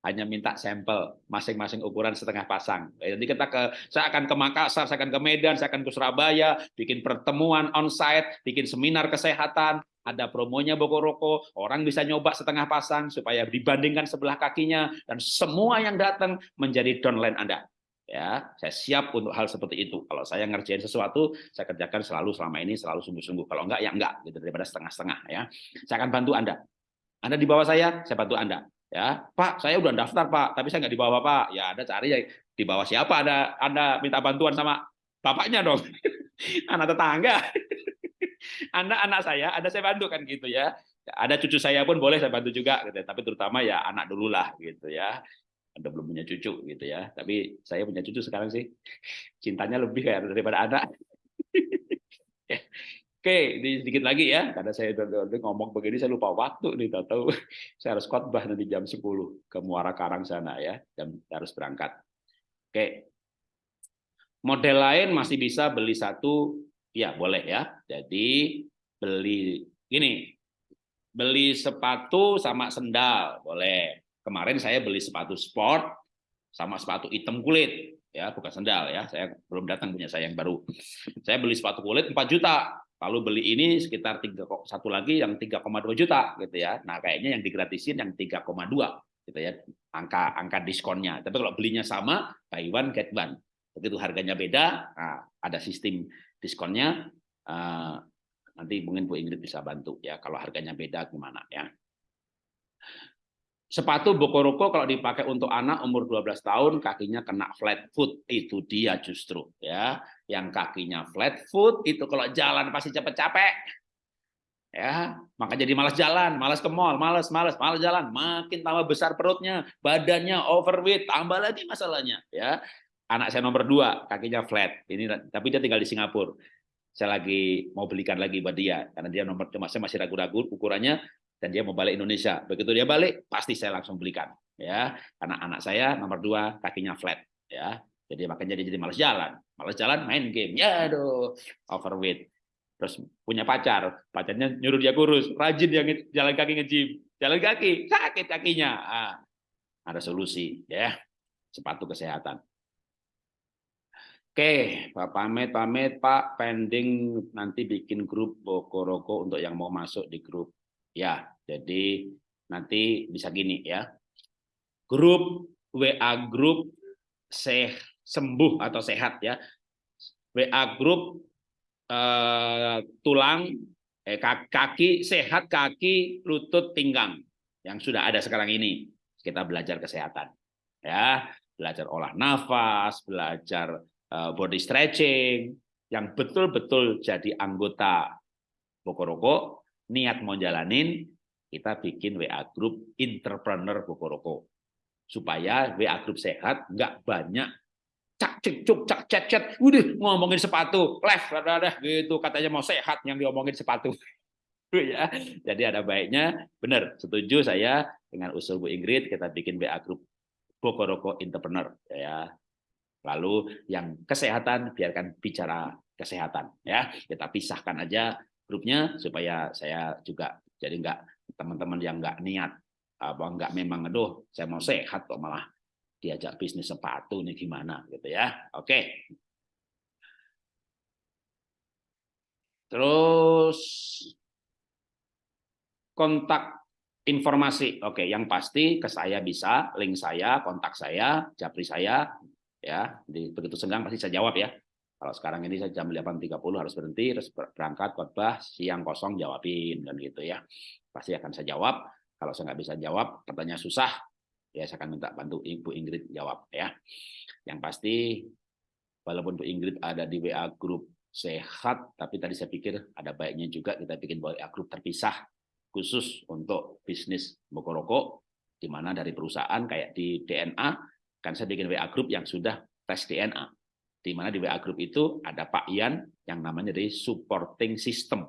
Hanya minta sampel masing-masing ukuran setengah pasang. Jadi kita ke, saya akan ke Makassar, saya akan ke Medan, saya akan ke Surabaya, bikin pertemuan on-site, bikin seminar kesehatan, ada promonya Bokoroko, orang bisa nyoba setengah pasang supaya dibandingkan sebelah kakinya dan semua yang datang menjadi downline Anda. Ya, saya siap untuk hal seperti itu. Kalau saya ngerjain sesuatu, saya kerjakan selalu selama ini selalu sungguh-sungguh. Kalau enggak ya enggak gitu daripada setengah-setengah ya. Saya akan bantu Anda. Anda di bawah saya, saya bantu Anda. Ya, Pak, saya udah daftar Pak, tapi saya nggak di bawah Pak. Ya, Anda cari ya di bawah siapa Anda Anda minta bantuan sama bapaknya dong. Anak tetangga. Anda anak saya, ada saya bantu kan gitu ya. Ada cucu saya pun boleh saya bantu juga, gitu. tapi terutama ya anak dulu lah gitu ya. Anda belum punya cucu gitu ya, tapi saya punya cucu sekarang sih. Cintanya lebih kayak daripada anak. Oke, ini sedikit lagi ya, karena saya ngomong begini saya lupa waktu nih, tahu saya harus khotbah nanti jam 10 ke Muara Karang sana ya, jam harus berangkat. Oke, model lain masih bisa beli satu Ya, boleh ya. Jadi beli gini, beli sepatu sama sendal, boleh. Kemarin saya beli sepatu sport sama sepatu hitam kulit, ya bukan sendal ya. Saya belum datang punya saya yang baru. Saya beli sepatu kulit 4 juta, lalu beli ini sekitar tiga satu lagi yang 3,2 juta gitu ya. Nah, kayaknya yang digratisin yang 3,2 gitu ya. Angka angka diskonnya. Tapi kalau belinya sama, buy one get one. Begitu harganya beda, nah, ada sistem diskonnya uh, nanti mungkin Bu Ingrid bisa bantu ya kalau harganya beda gimana ya. Sepatu Bokoroko kalau dipakai untuk anak umur 12 tahun kakinya kena flat foot itu dia justru ya. Yang kakinya flat foot itu kalau jalan pasti capek-capek. Ya, maka jadi malas jalan, malas ke mall, malas, malas, malas jalan, makin tambah besar perutnya, badannya overweight, tambah lagi masalahnya, ya anak saya nomor dua kakinya flat. Ini tapi dia tinggal di Singapura. Saya lagi mau belikan lagi buat dia karena dia nomor cuma saya masih ragu-ragu ukurannya dan dia mau balik Indonesia. Begitu dia balik pasti saya langsung belikan ya. Karena anak saya nomor dua kakinya flat ya. Jadi makanya dia jadi malas jalan. Malas jalan main game. Ya aduh overweight terus punya pacar. Pacarnya nyuruh dia kurus. Rajin yang jalan kaki ngejim jalan kaki sakit kakinya. Ah, ada solusi ya. Sepatu kesehatan Oke, Pak pamit pamit Pak, pending nanti bikin grup Bokoroko untuk yang mau masuk di grup. Ya, jadi nanti bisa gini ya. Grup WA grup seh sembuh atau sehat ya. WA grup eh, tulang eh, kaki sehat kaki lutut pinggang yang sudah ada sekarang ini. Kita belajar kesehatan. Ya, belajar olah nafas, belajar body stretching, yang betul-betul jadi anggota Bokoroko, niat mau jalanin, kita bikin WA group entrepreneur Bokoroko. Supaya WA group sehat, nggak banyak cak cek cuk cak cek udah ngomongin sepatu left ada gitu katanya mau sehat yang diomongin sepatu. Ya jadi ada baiknya. Benar setuju saya dengan usul Bu Ingrid kita bikin WA group Bokoroko entrepreneur ya Lalu yang kesehatan biarkan bicara kesehatan ya. Kita pisahkan aja grupnya supaya saya juga jadi enggak teman-teman yang enggak niat apa enggak memang aduh saya mau sehat kok malah diajak bisnis sepatu nih gimana gitu ya. Oke. Terus kontak informasi. Oke, yang pasti ke saya bisa, link saya, kontak saya, japri saya, ya. Jadi begitu senggang pasti saya jawab ya. Kalau sekarang ini saya jam 8.30 harus berhenti, terus berangkat khotbah, siang kosong jawabin dan gitu ya. Pasti akan saya jawab. Kalau saya nggak bisa jawab, pertanyaan susah, ya saya akan minta bantu Ibu Ingrid jawab ya. Yang pasti walaupun Bu Ingrid ada di WA grup sehat, tapi tadi saya pikir ada baiknya juga kita bikin WA grup terpisah khusus untuk bisnis Bokoroko, di mana dari perusahaan kayak di DNA, kan saya bikin WA grup yang sudah tes DNA di mana di WA Group itu ada Pak Ian yang namanya dari supporting system.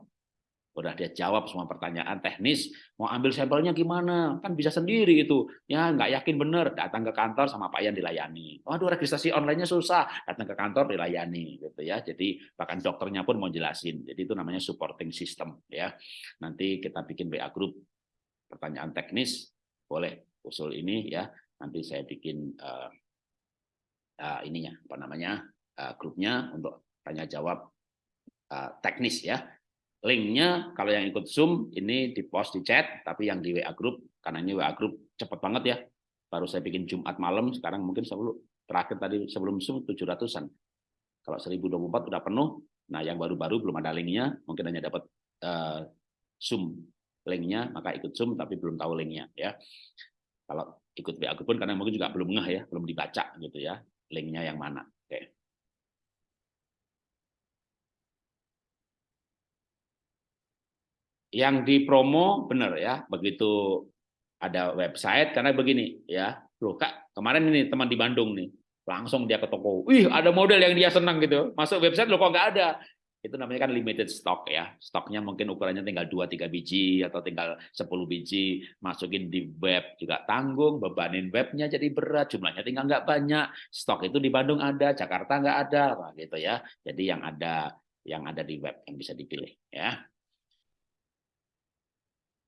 Udah dia jawab semua pertanyaan teknis, mau ambil sampelnya gimana? Kan bisa sendiri itu. Ya nggak yakin bener, datang ke kantor sama Pak Ian dilayani. Waduh registrasi online-nya susah, datang ke kantor dilayani gitu ya. Jadi bahkan dokternya pun mau jelasin. Jadi itu namanya supporting system ya. Nanti kita bikin WA Group pertanyaan teknis boleh usul ini ya. Nanti saya bikin uh, uh, ininya apa namanya uh, grupnya untuk tanya jawab uh, teknis ya. Linknya kalau yang ikut Zoom ini di post di chat, tapi yang di WA group karena ini WA group cepat banget ya. Baru saya bikin Jumat malam, sekarang mungkin sebelum terakhir tadi sebelum Zoom 700-an. Kalau 1024 udah penuh, nah yang baru-baru belum ada linknya, mungkin hanya dapat uh, Zoom linknya, maka ikut Zoom tapi belum tahu linknya ya. Kalau ikut WA group pun karena mungkin juga belum ngeh ya, belum dibaca gitu ya, linknya yang mana. Oke. Yang di promo benar ya, begitu ada website karena begini ya. Loh Kak, kemarin ini teman di Bandung nih, langsung dia ke toko. Wih, ada model yang dia senang gitu. Masuk website loh kok nggak ada itu namanya kan limited stock ya. Stoknya mungkin ukurannya tinggal 2-3 biji atau tinggal 10 biji. Masukin di web juga tanggung, bebanin webnya jadi berat, jumlahnya tinggal nggak banyak. Stok itu di Bandung ada, Jakarta nggak ada, gitu ya. Jadi yang ada yang ada di web yang bisa dipilih ya.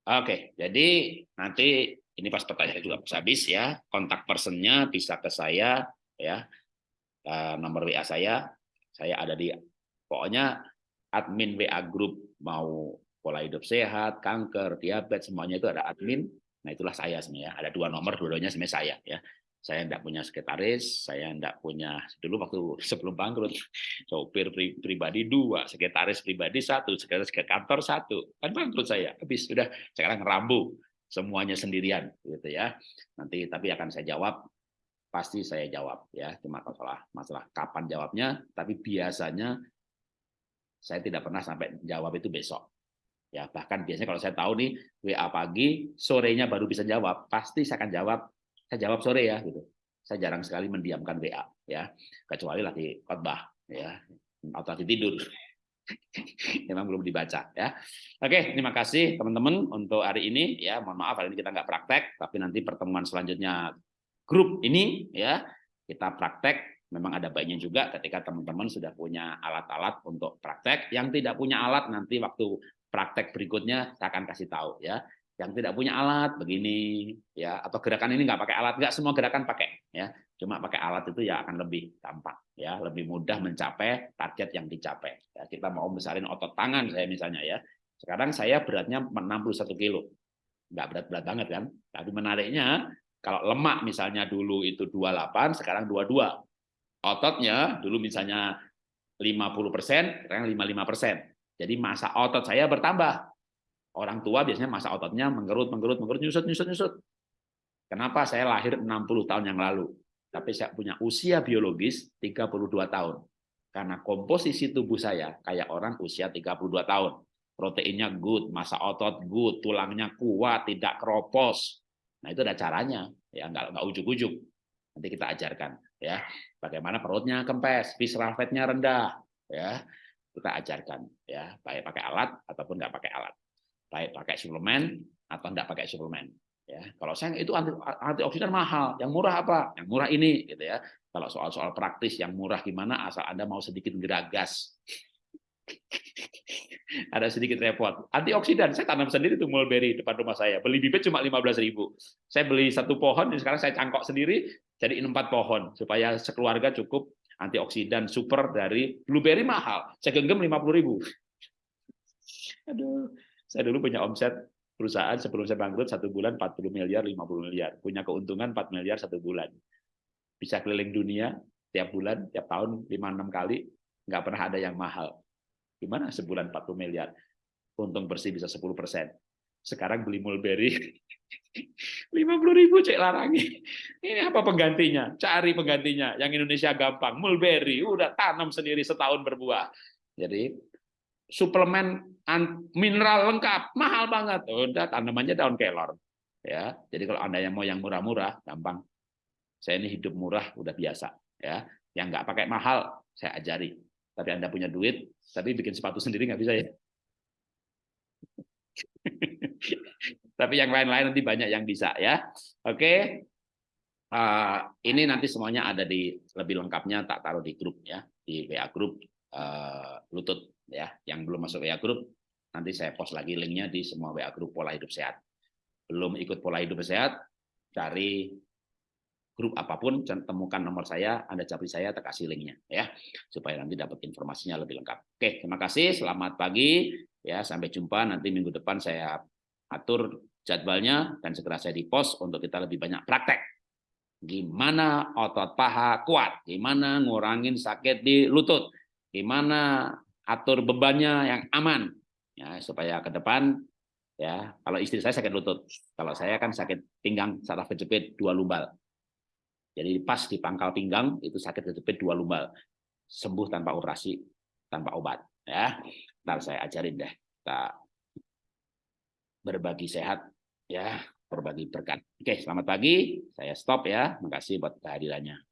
Oke, jadi nanti ini pas pertanyaan juga pas habis ya, kontak personnya bisa ke saya ya, eh, nomor WA saya, saya ada di Pokoknya admin WA Group mau pola hidup sehat, kanker, diabetes, semuanya itu ada admin. Nah itulah saya sebenarnya. Ada dua nomor, dua-duanya sebenarnya saya. ya. Saya tidak punya sekretaris, saya tidak punya dulu waktu sebelum bangkrut sopir pri, pribadi dua, sekretaris pribadi satu, sekretaris ke kantor satu, kan bangkrut saya. Habis sudah sekarang rambu semuanya sendirian, gitu ya. Nanti tapi akan saya jawab pasti saya jawab ya cuma masalah masalah kapan jawabnya tapi biasanya saya tidak pernah sampai jawab itu besok. Ya, bahkan biasanya kalau saya tahu nih WA pagi, sorenya baru bisa jawab, pasti saya akan jawab. Saya jawab sore ya gitu. Saya jarang sekali mendiamkan WA ya, kecuali lagi khotbah ya atau lagi tidur. Memang belum dibaca ya. Oke, terima kasih teman-teman untuk hari ini ya. Mohon maaf hari ini kita nggak praktek, tapi nanti pertemuan selanjutnya grup ini ya kita praktek memang ada baiknya juga ketika teman-teman sudah punya alat-alat untuk praktek. Yang tidak punya alat nanti waktu praktek berikutnya saya akan kasih tahu ya. Yang tidak punya alat begini ya atau gerakan ini nggak pakai alat nggak semua gerakan pakai ya. Cuma pakai alat itu ya akan lebih gampang ya, lebih mudah mencapai target yang dicapai. Ya, kita mau besarin otot tangan saya misalnya ya. Sekarang saya beratnya 61 kilo. Nggak berat-berat banget kan. Tapi menariknya kalau lemak misalnya dulu itu 28, sekarang 22 ototnya dulu misalnya 50%, sekarang 55%. Jadi masa otot saya bertambah. Orang tua biasanya masa ototnya menggerut, menggerut, menggerut, nyusut, nyusut, nyusut. Kenapa saya lahir 60 tahun yang lalu? Tapi saya punya usia biologis 32 tahun. Karena komposisi tubuh saya kayak orang usia 32 tahun. Proteinnya good, masa otot good, tulangnya kuat, tidak keropos. Nah itu ada caranya, ya nggak nggak ujuk-ujuk. Nanti kita ajarkan ya. Bagaimana perutnya kempes visceral fatnya rendah ya. Kita ajarkan ya. Baik pakai alat ataupun nggak pakai alat. Baik pakai suplemen atau nggak pakai suplemen ya. Kalau saya itu anti antioksidan mahal. Yang murah apa? Yang murah ini gitu ya. Kalau soal-soal praktis yang murah gimana asal anda mau sedikit geragas ada sedikit repot. Antioksidan saya tanam sendiri tuh mulberry depan rumah saya. Beli bibit cuma 15.000 saya beli satu pohon sekarang saya cangkok sendiri jadiin empat pohon supaya sekeluarga cukup antioksidan super dari blueberry mahal. Saya genggam lima puluh ribu. Aduh, saya dulu punya omset perusahaan sebelum saya bangkrut satu bulan 40 miliar, 50 miliar. Punya keuntungan 4 miliar satu bulan. Bisa keliling dunia tiap bulan, tiap tahun 5-6 kali, nggak pernah ada yang mahal. Gimana sebulan 40 miliar? Untung bersih bisa 10 persen. Sekarang beli mulberry 50 ribu cek larangi. Ini apa penggantinya? Cari penggantinya. Yang Indonesia gampang. Mulberry, udah tanam sendiri setahun berbuah. Jadi suplemen mineral lengkap, mahal banget. Udah tanamannya daun kelor. Ya, jadi kalau anda yang mau yang murah-murah, gampang. Saya ini hidup murah, udah biasa. Ya, yang nggak pakai mahal, saya ajari. Tapi anda punya duit, tapi bikin sepatu sendiri nggak bisa ya. Tapi yang lain-lain nanti banyak yang bisa ya. Oke. Uh, ini nanti semuanya ada di lebih lengkapnya tak taruh di grup ya, di WA grup uh, lutut ya. Yang belum masuk WA grup nanti saya post lagi linknya di semua WA grup pola hidup sehat. Belum ikut pola hidup sehat, cari grup apa pun temukan nomor saya, Anda cari saya, tak linknya ya, supaya nanti dapat informasinya lebih lengkap. Oke, terima kasih, selamat pagi, ya sampai jumpa nanti minggu depan saya atur jadwalnya dan segera saya di post untuk kita lebih banyak praktek. Gimana otot paha kuat, gimana ngurangin sakit di lutut, gimana atur bebannya yang aman, ya supaya ke depan ya kalau istri saya sakit lutut, kalau saya kan sakit pinggang saraf kejepit dua lumbal. Jadi pas di pangkal pinggang itu sakit kejepit dua lumbal, sembuh tanpa operasi, tanpa obat. Ya, ntar saya ajarin deh kita berbagi sehat ya berbagi berkat. Oke, selamat pagi. Saya stop ya. Makasih buat kehadirannya.